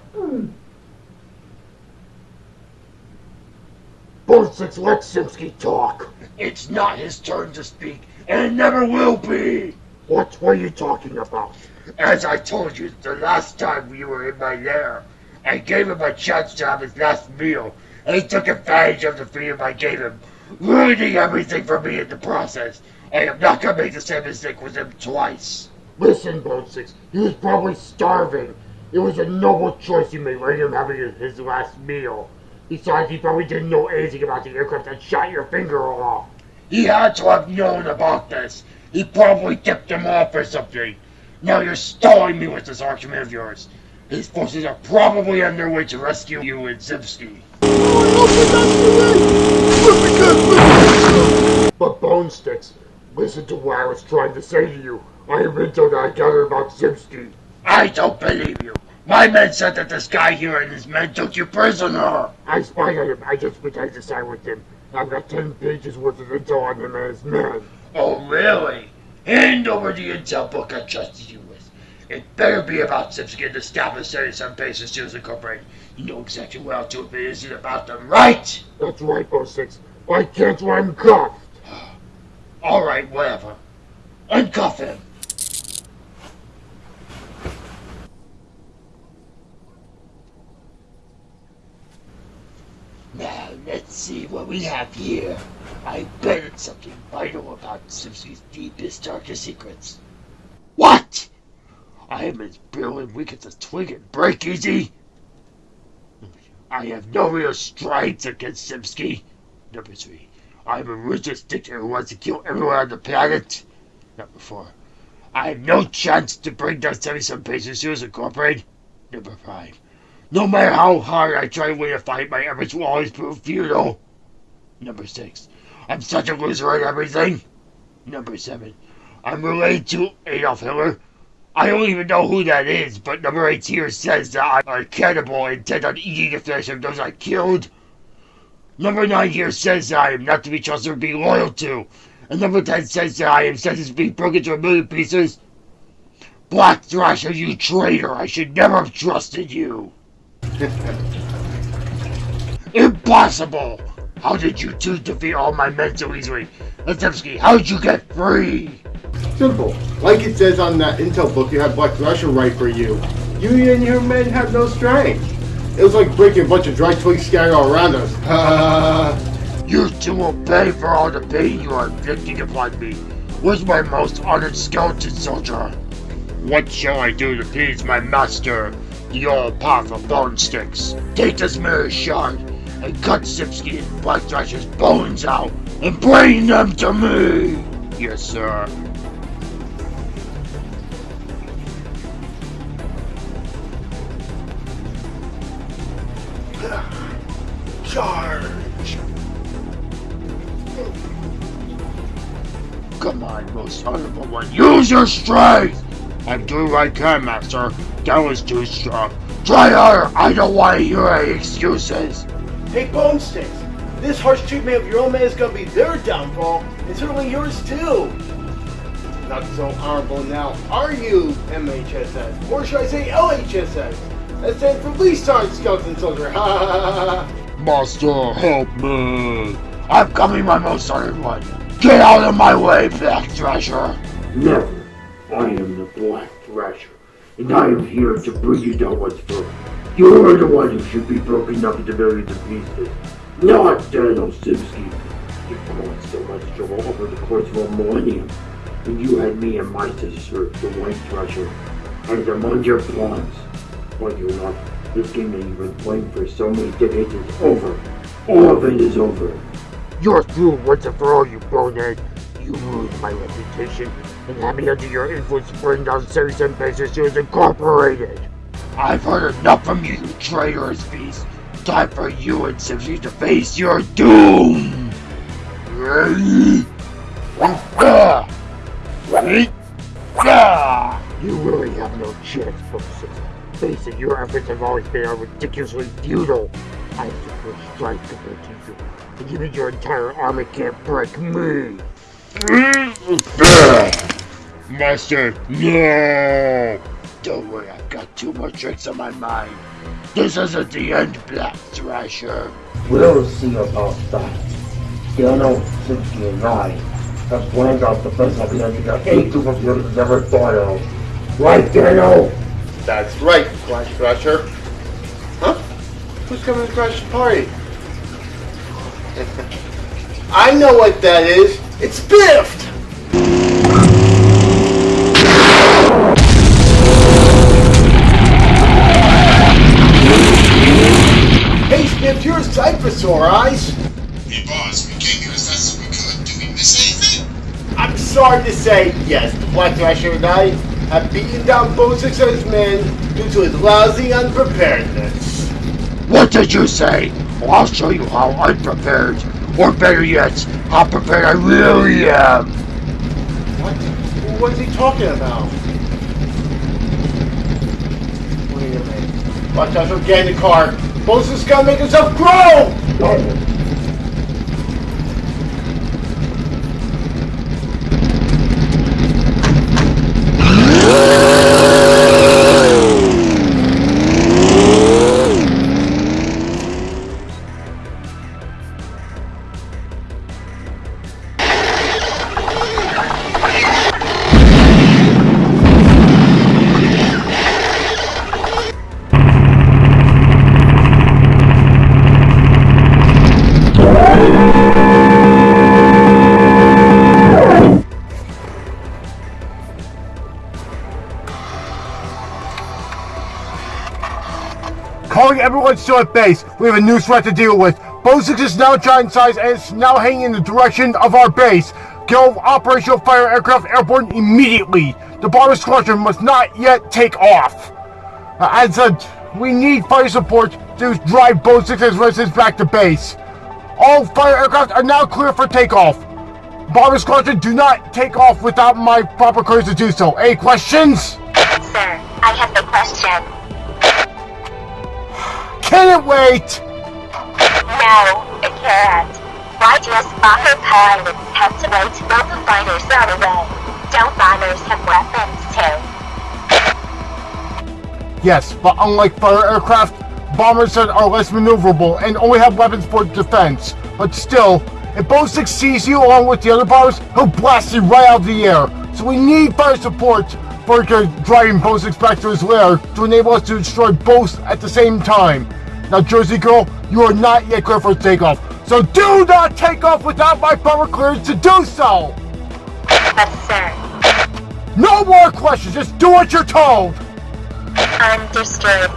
Six, let Simsky talk. It's not his turn to speak, and it never will be. What? Are you talking about? As I told you the last time we were in my lair, I gave him a chance to have his last meal, and he took advantage of the freedom I gave him, ruining everything for me in the process. I am not gonna make the same mistake with him twice. Listen, Bone Sticks, he was probably starving. It was a noble choice you made letting him having his, his last meal. Besides, he probably didn't know anything about the aircraft that shot your finger off. He had to have known about this. He probably tipped him off or something. Now you're stalling me with this argument of yours. His forces are probably on their way to rescue you and Zimsky. But Bone Sticks, listen to what I was trying to say to you. I have intel that I gathered about Zimsky. I don't believe you. My men said that this guy here and his men took you prisoner. I spied on him. I just pretended to side with him. I've got ten pages worth of intel on him and his men. Oh, really? Hand over the intel book I trusted you with. It better be about Zimsky and the established Citizen Basis Seals Incorporated. You know exactly what I'll do if it isn't about them, right? That's right, Bone Sticks. Why can't him cuffed. All right, whatever. Uncuff him. Now, let's see what we have here. I bet it's something vital about Simpson's deepest, darkest secrets. What? I am as brilliant weak as a twig and break easy. I have no real strength against Simsky. Number three, I am a ruthless dictator who wants to kill everyone on the planet. Number four, I have no chance to bring down 77 Patients Seals Incorporated. Number five, no matter how hard I try to win a fight, my efforts will always prove futile. Number six, I'm such a loser at everything. Number seven, I'm related to Adolf Hitler. I don't even know who that is, but number eight here says that I'm a cannibal intent on eating the flesh of those I killed. Number nine here says that I am not to be trusted or be loyal to. And number ten says that I am sentenced to be broken to a million pieces. Black Thrasher, you traitor! I should never have trusted you! Impossible! How did you two defeat all my men so easily? Lipsky, how did you get free? Simple. Like it says on that intel book you had Black Thrasher write for you. You and your men have no strength. It was like breaking a bunch of dry twigs scattered all around us. You two will pay for all the pain you are inflicting upon me. Where's my most honored skeleton soldier? What shall I do to please my master, the all-powerful Bone Sticks? Take this mirror shard and cut Sipsky and Thrasher's bones out and bring them to me! Yes, sir. Charge! Come on, most honorable one, use your strength! I'm doing what I can, master. That was too strong. Try harder! I don't want to hear any excuses! Hey, Bone Sticks, this harsh treatment of your own man is gonna be their downfall, and certainly yours too. Not so honorable now, are you, MHSS? Or should I say LHSS? That stands for Least Time Skeleton Soldier. Ha ha ha ha ha! Master, help me! I'm coming, my most honored one! Get out of my way, Black Thrasher! Never. I am the Black Thrasher, and I am here to bring you down once for You are the one who should be broken up into millions of pieces, not Daniel Simpsky. You caused so much trouble over the course of a millennium, and you had me and my sister, the White Thrasher, as among your pawns. But you're not. This game that you've been playing for so many decades is over. All of it is over. You're through once and for all, you bonehead! You ruined my reputation and me under your influence bring down Series and Business Incorporated! I've heard enough from you, you traitorous beast! Time for you and Simpsons to face your doom! You really have no chance, Moses. Face it, your efforts have always been ridiculously futile. I first strike compared to you, and even your entire army can't break me. Master, no! Don't worry, I've got two more tricks on my mind. This isn't the end, Black Thrasher. We'll see about that. Dano, Simpsky, and I have planned out the best idea that any group of yours has ever thought of. Right, Dano? That's right, Black Thrasher. Huh? Who's coming to crash the party? I know what that is. It's Biffed! You're a eyes. Hey boss, we came here as fast as we could. Did we miss anything? I'm sorry to say, yes, the Black Thrasher and I have beaten down Bozix's men due to his lousy unpreparedness. What did you say? Well, I'll show you how unprepared, or better yet, how prepared I really am. What? What's he talking about? Wait a minute. Black Thrasher, get in the car. Bozix's gotta make himself grow! At base. We have a new threat to deal with. Bozix is now giant size and is now heading in the direction of our base. Get operational fire aircraft airborne immediately. The bomber squadron must not yet take off. Uh, as such, we need fire support to drive Bozix's residents back to base. All fire aircraft are now clear for takeoff. Bomber squadron, do not take off without my proper clearance to do so. Any questions? Sir, I have the question. Can it wait? No, it can't. Why does bomber pilots have to wait till the fighters are away? Don't bombers have weapons too? Yes, but unlike fire aircraft, bombers are less maneuverable and only have weapons for defense. But still, if Bone Sticks sees you along with the other bombers, he'll blast you right out of the air. So we need fire support for driving 6 back to his lair to enable us to destroy both at the same time. Now, Jersey Girl, you are not yet clear for takeoff. So do not take off without my bomber clearance to do so! Yes, sir. No more questions, just do what you're told! Understood.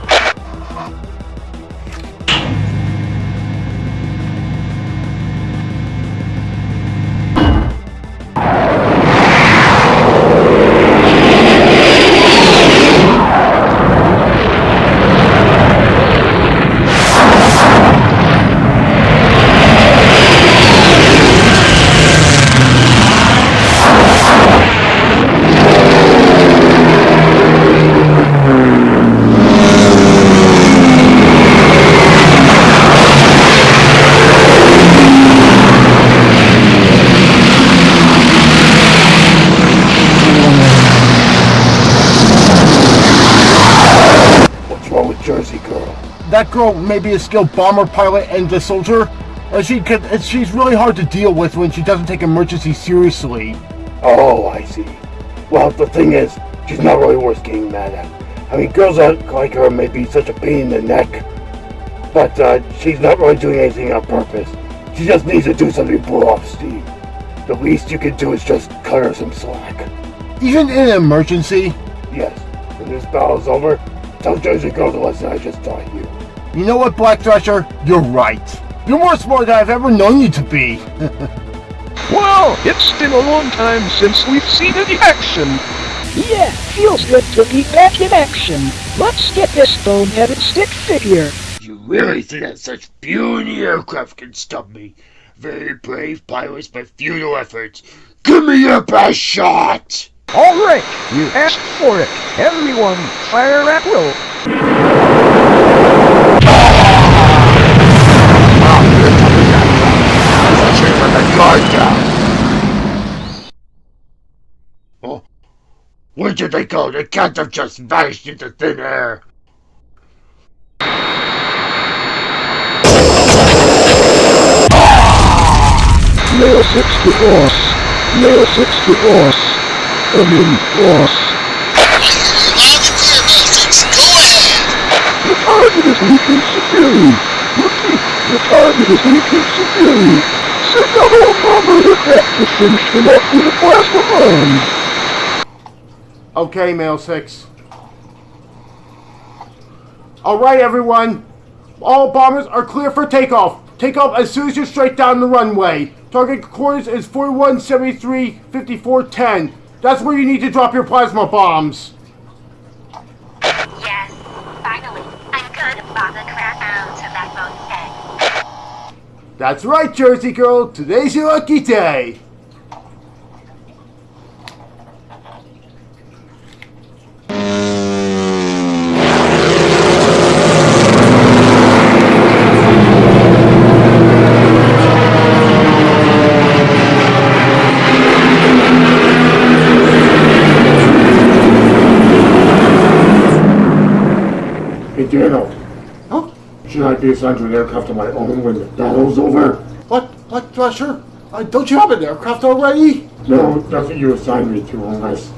That girl may be a skilled bomber pilot and a soldier, but she could, she's really hard to deal with when she doesn't take emergency seriously. Oh, I see. Well, the thing is, she's not really worth getting mad at. I mean, girls like her may be such a pain in the neck, but uh, she's not really doing anything on purpose. She just needs to do something to blow off steam. The least you can do is just cut her some slack. Even in an emergency, Yes, when this battle's over, tell Jersey Girl the lesson I just taught you. You know what, Black Thrasher? You're right. You're more smart than I've ever known you to be. Well, it's been a long time since we've seen any action. Yeah, feels good to be back in action. Let's get this bone-headed stick figure. You really think that such puny aircraft can stop me? Very brave pilots, but futile efforts. Give me your best shot! All right, you asked for it. Everyone, fire at will. Oh, where did they go? They can't have just vanished into thin air. Nail 6 to Ross. Nail 6 to Ross. I mean, Ross. The target is weakened severely. Repeat, the target is weakened severely. Okay, Male 6. Alright, everyone. All bombers are clear for takeoff. Take off as soon as you're straight down the runway. Target coordinates is 4173 5410. That's where you need to drop your plasma bombs. Yes, finally, I'm gonna bomb the crap out of that boat's head. That's right, Jersey Girl. Today's your lucky day. Hey, Daniel. Huh? Should I be assigned to an aircraft of my own when the battle's over? What? What, Thrasher? Uh, don't you have an aircraft already? No, that's what you assigned me to, unless...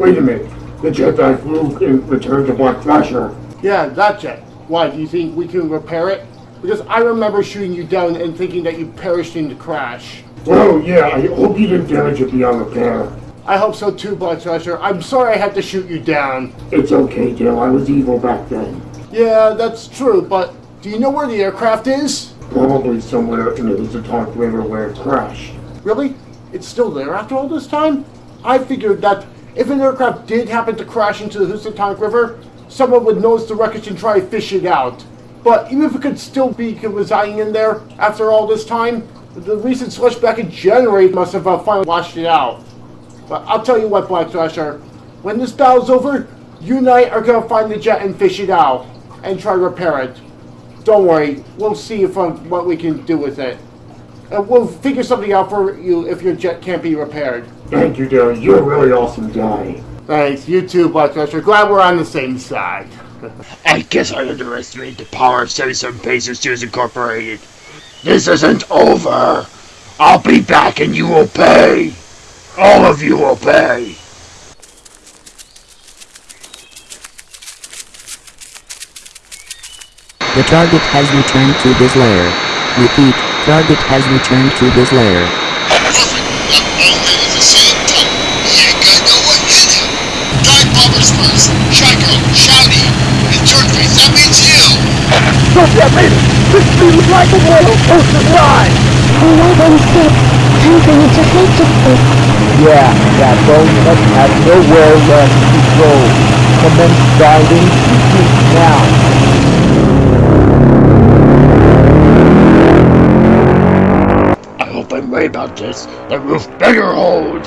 Wait a minute. The jet that I flew in returned to Black Thrasher. Yeah, that jet. Why, do you think we can repair it? Because I remember shooting you down and thinking that you perished in the crash. Well, yeah, I hope you didn't damage it beyond repair. I hope so too, Black Thrasher. I'm sorry I had to shoot you down. It's okay, Dale. I was evil back then. Yeah, that's true, but do you know where the aircraft is? Probably somewhere in the Housatonic River where it crashed. Really? It's still there after all this time? I figured that if an aircraft did happen to crash into the Housatonic River, someone would notice the wreckage and try to fish it out. But even if it could still be residing in there after all this time, the recent slush back in January must have uh, finally washed it out. But I'll tell you what, Black Thrasher, when this battle's over, you and I are gonna find the jet and fish it out and try to repair it. Don't worry, we'll see if um, what we can do with it. And we'll figure something out for you if your jet can't be repaired. Thank you, Dale. You're a really awesome guy. Thanks, you too, Black Thrasher. Glad we're on the same side. I guess I underestimated the power of 77 Pacers Tears Incorporated. This isn't over. I'll be back and you will pay. All of you will pay. The target has returned to this lair. Repeat, target has returned to his lair. Dive bombers first. Shy shouty, and turkey. That means you. Look at me! This feels like a to it. Yeah, that bone nut has nowhere left to go. Commence diving now. I'm right about this. The roof better hold.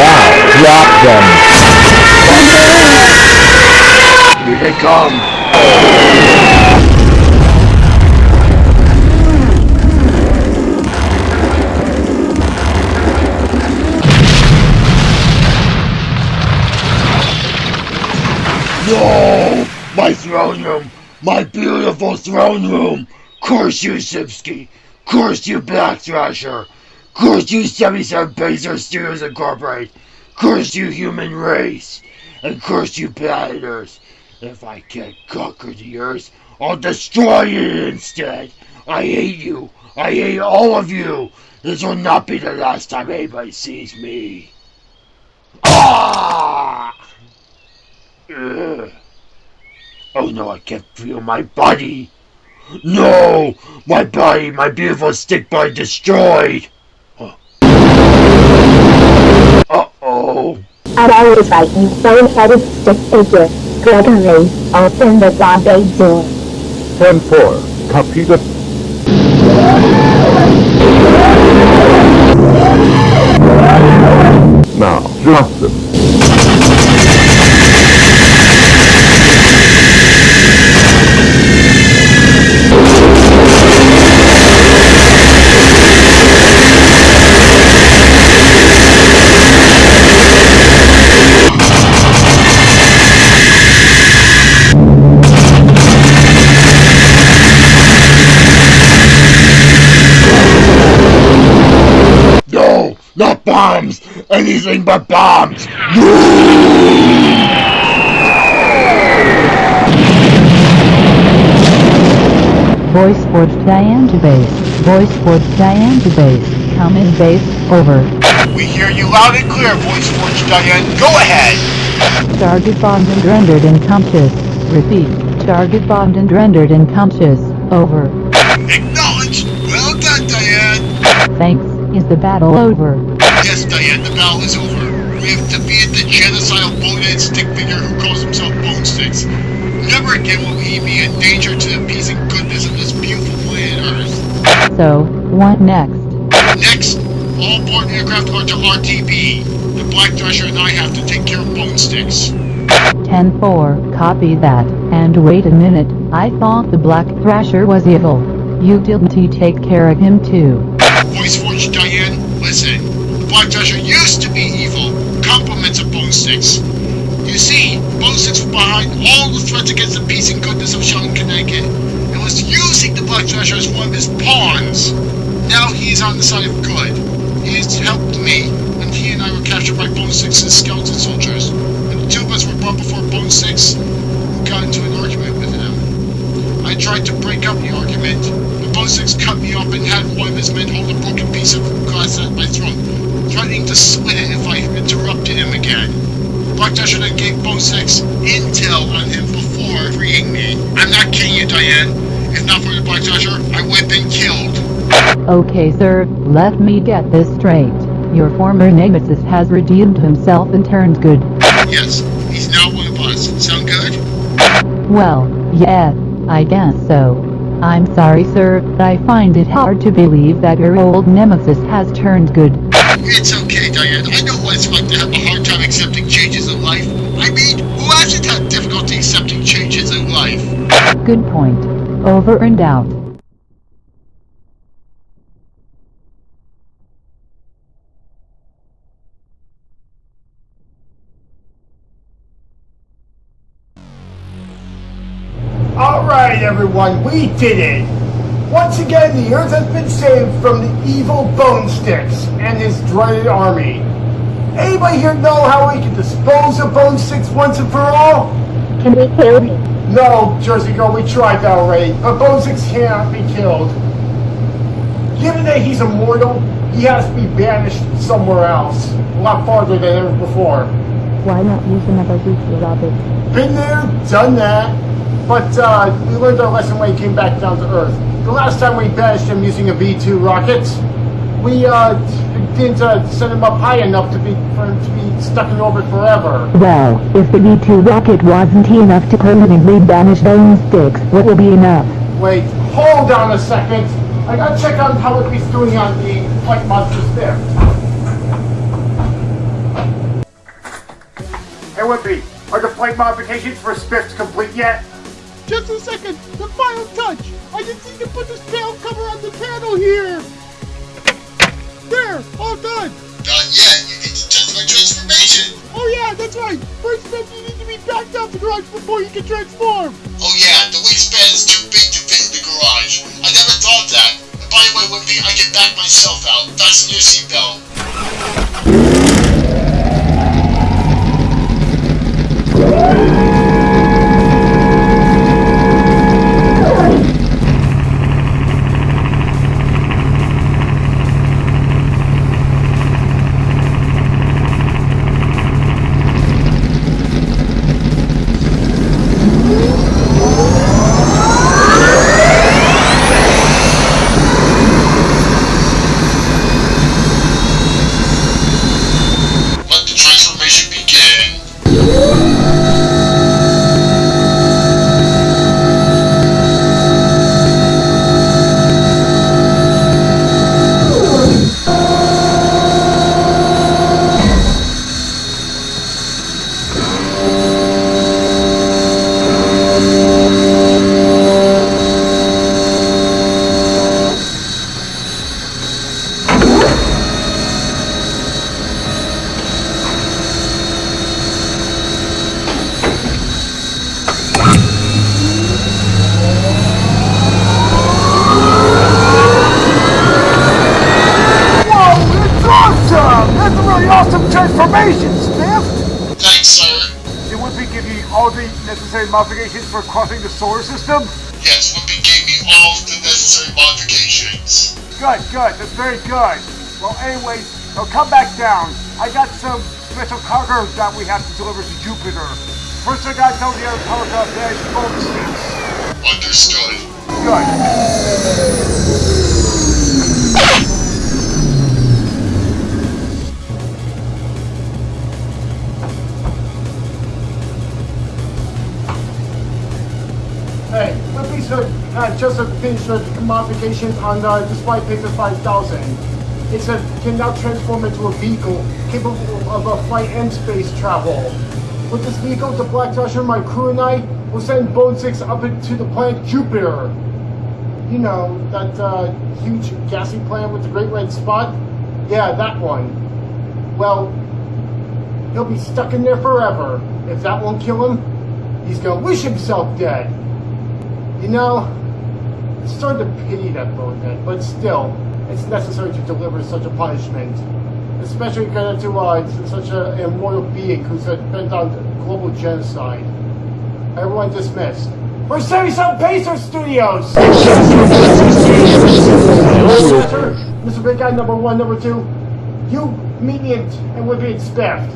Now, drop them. Here they come. No! My throne room! My beautiful throne room! Curse you, Sipsky! Curse you, Black Thrasher! Curse you, 77 Pacer Studios Incorporated! Curse you, human race! And curse you, planeters! If I can't conquer the Earth, I'll destroy it instead! I hate you! I hate all of you! This will not be the last time anybody sees me! Ah! Oh no, I can't feel my body! No! My body, my beautiful stick body destroyed! Uh-oh. I'd always fight you bone-headed stick figure. Gregory, open the garbage door. 10-4. Copy the... Now, drop No! Bombs! Anything but bombs! Voice forged Diane to base. Voice forged Diane to base. Come in base. Over. We hear you loud and clear, Voice Forge Diane. Go ahead. Target bombed and rendered unconscious. Repeat. Target bombed and rendered unconscious. Over. Acknowledged. Well done, Diane. Thanks. Is the battle over? Yes, Diane, the battle is over. We have defeated the genocidal bonehead stick figure who calls himself Bone Sticks. Never again will he be a danger to the peace and goodness of this beautiful planet Earth. So, what next? Next, all board aircraft are to RTB. The Black Thrasher and I have to take care of Bone Sticks. 10-4. Copy that. And wait a minute. I thought the Black Thrasher was evil. You didn't he take care of him too? Voice Forge Diane, listen. The Black Thrasher used to be evil. Compliments of Bone Sticks. You see, Bone Sticks was behind all the threats against the peace and goodness of Shelton, Connecticut. And was using the Black Thrasher as one of his pawns. Now he is on the side of good. He has helped me when he and I were captured by Bone Sticks and skeleton soldiers. and the two of us were brought before Bone Sticks, we got into an argument with him. I tried to break up the argument, but Bone Sticks cut me off and had one of his men hold a broken piece of glass at my throat, threatening to split it if I interrupted him again. Black Thrasher gave Bone Sticks intel on him before freeing me. I'm not kidding you, Diane. If not for the Black I would have been killed. Okay sir, let me get this straight. Your former nemesis has redeemed himself and turned good. Yes, he's now one of us. Sound good? Well, yeah, I guess so. I'm sorry sir, but I find it hard to believe that your old nemesis has turned good. It's okay, Diane. I know what it's like to have a hard time accepting changes in life. I mean, who hasn't had difficulty accepting changes in life? Good point. Over and out. Alright, everyone, we did it! Once again, the Earth has been saved from the evil Bone Sticks and his dreaded army. Anybody here know how we can dispose of Bone Sticks once and for all? Can we kill him? No, Jersey Girl, we tried that already, but Bone Sticks cannot be killed. Given that he's immortal, he has to be banished somewhere else, a lot farther than ever before. Why not use another V2 rocket? Been there, done that, but uh, we learned our lesson when he came back down to Earth. The last time we banished him using a V2 rocket, we uh, didn't uh, send him up high enough to be for him to be stuck in orbit forever. Well, if the V2 rocket wasn't enough to permanently banish Bone Sticks, what will be enough? Wait, hold on a second. I gotta check on how he's doing on the flight monsters there. Hey, Wimpy, are the flight modifications for Spiffs complete yet? Just a second, the final touch. I just need to put this panel cover on the panel here. There, all done. Not yet. You need to test my transformation. Oh yeah, that's right. First step, you need to be backed out the garage before you can transform. Oh yeah, the wingspan is too big to fit in the garage. I never thought that. And by the way, Wimpy, I can back myself out. Fasten your seatbelt. Very good. Well, anyways, now come back down. I got some special cargo that we have to deliver to Jupiter. First, I gotta tell the other banish bone sticks. Understood. Good. Uh, just a finish the modifications on the Display Paper 5000. It says can now transform into a vehicle capable of a flight and space travel. With this vehicle, the Black Thrasher, my crew and I will send Bone Sticks up into the planet Jupiter. You know, that uh, huge gassy planet with the great red spot? Yeah, that one. Well, he'll be stuck in there forever. If that won't kill him, he's gonna wish himself dead. You know, starting to pity that bonehead, but still, it's necessary to deliver such a punishment. Especially compared to uh, such an immortal being who's bent on global genocide. Everyone dismissed. For 77 Pacer Studios! Mr. Big Guy number one, number two, you meet me and we'll be inspect.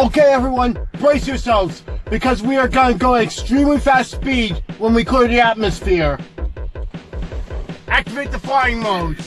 Okay, everyone, brace yourselves, because we are going to go at extremely fast speed when we clear the atmosphere. Activate the flying mode.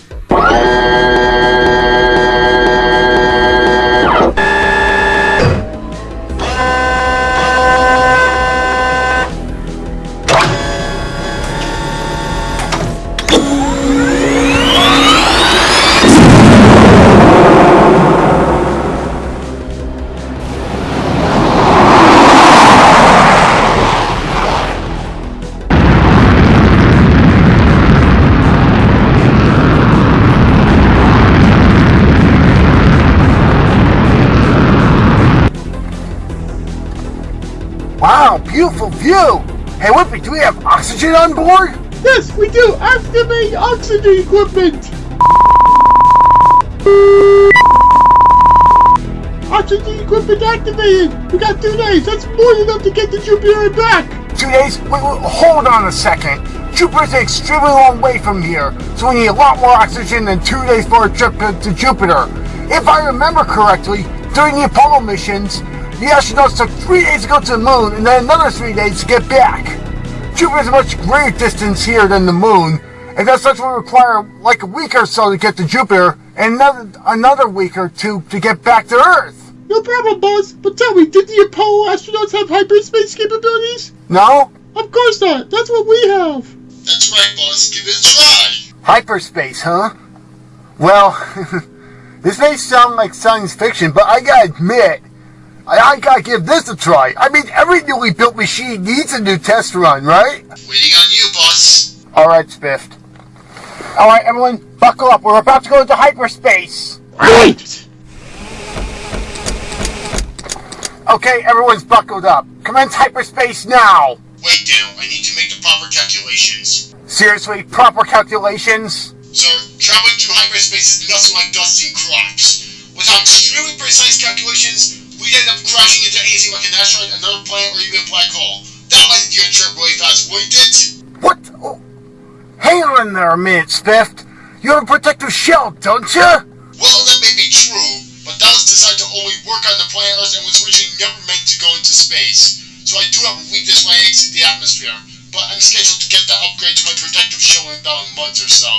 Beautiful view. Hey, Whippy, do we have oxygen on board? Yes, we do. Activate oxygen equipment. Oxygen equipment activated. We got two days. That's more than enough to get to Jupiter back. Two days? Wait, wait, hold on a second. Jupiter's an extremely long way from here, so we need a lot more oxygen than two days for a trip to, to Jupiter. If I remember correctly, during the Apollo missions, the astronauts took three days to go to the moon and then another three days to get back. Jupiter is a much greater distance here than the moon, and as such will require like a week or so to get to Jupiter, and another another week or two to get back to Earth. No problem, Buzz. But tell me, did the Apollo astronauts have hyperspace capabilities? No? Of course not. That's what we have. That's right, boss. Give it a try. Hyperspace, huh? Well, this may sound like science fiction, but I gotta admit, I, I gotta give this a try. I mean, every newly built machine needs a new test run, right? Waiting on you, boss. Alright, Spiffed. Alright, everyone, buckle up. We're about to go into hyperspace. Right! Okay, everyone's buckled up. Commence hyperspace now. Wait, Dale. I need to make the proper calculations. Seriously, proper calculations? Sir, traveling through hyperspace is nothing like dust and crops. Without extremely precise calculations, we'd end up crashing into anything like an asteroid, another planet, or even a black hole. That might get a trip really fast, wouldn't it? What? Oh. Hang on there a minute, Spiffed. You have a protective shell, don't you? Well, that may be true, but that was designed to only work on the planet Earth and was originally never meant to go into space. So I do have a weakness when I exit the atmosphere, but I'm scheduled to get that upgrade to my protective shell in about a month or so.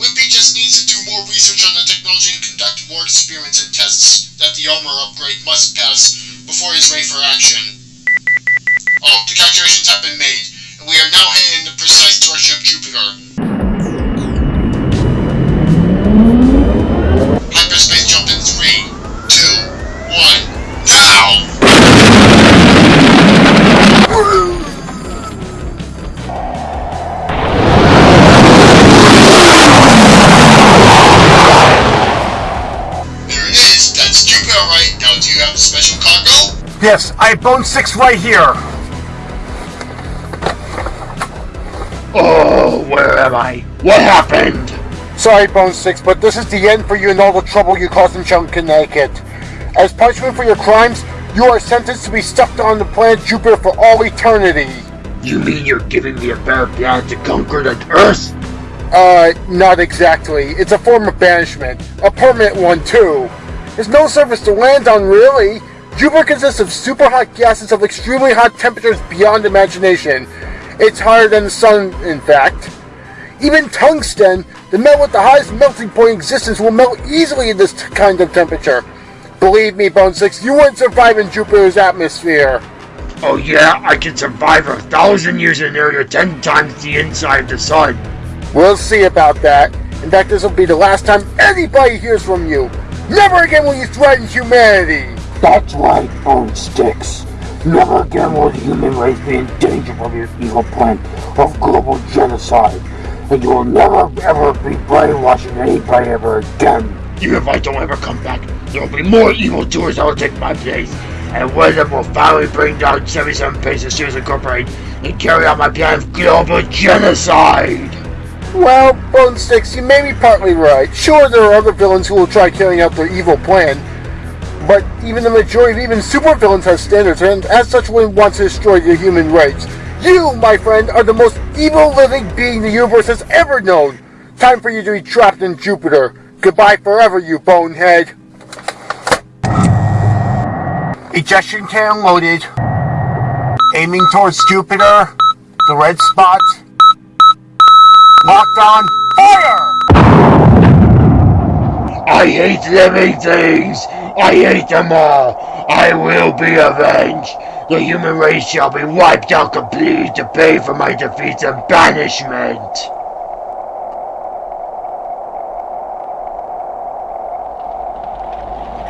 Wimpy just needs to do more research on the technology and conduct more experiments and tests that the armor upgrade must pass before he's ready for action. Oh, the calculations have been made, and we are now heading in the precise direction of Jupiter. Yes, I have Bone Sticks right here. Oh, where am I? What happened? Sorry, Bone Sticks, but this is the end for you and all the trouble you caused in Chunk, Connecticut. As punishment for your crimes, you are sentenced to be stuck on the planet Jupiter for all eternity. You mean you're giving me a better planet to conquer than Earth? Uh, not exactly. It's a form of banishment. A permanent one, too. There's no surface to land on, really. Jupiter consists of super hot gases of extremely hot temperatures beyond imagination. It's hotter than the sun, in fact. Even tungsten, the metal with the highest melting point in existence, will melt easily in this kind of temperature. Believe me, Bone Sticks, you wouldn't survive in Jupiter's atmosphere. Oh yeah, I can survive a thousand years in area ten times the inside of the sun. We'll see about that. In fact, this will be the last time anybody hears from you. Never again will you threaten humanity. That's right, Bone Sticks. Never again will the human race be in danger from your evil plan of global genocide. And you will never ever be brainwashing anybody ever again. Even if I don't ever come back, there will be more evil doers that will take my place. And one of them will finally bring down 77 Paces Series Incorporated and carry out my plan of global genocide. Well, Bone Sticks, you may be partly right. Sure, there are other villains who will try carrying out their evil plan, but even the majority of even supervillains have standards, and as such one wants to destroy the human rights. You, my friend, are the most evil living being the universe has ever known. Time for you to be trapped in Jupiter. Goodbye forever, you bonehead. Ejection can loaded. Aiming towards Jupiter. The red spot. Locked on. Fire! I hate living things! I hate them all! I will be avenged! The human race shall be wiped out completely to pay for my defeats and banishment!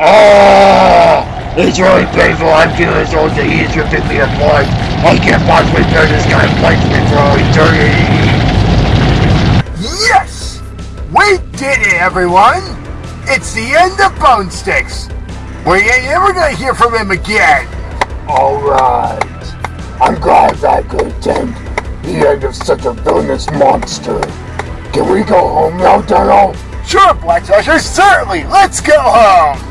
Ah! It's really painful. I'm feeling as though the heat is ripping me apart. I can't possibly bear this kind of punishment for all eternity. Yes! We did it, everyone! It's the end of Bone Sticks. We ain't ever gonna hear from him again. Alright. I'm glad I could attend the end of such a villainous monster. Can we go home now, Donald? Sure, Black Dodger, certainly. Let's go home.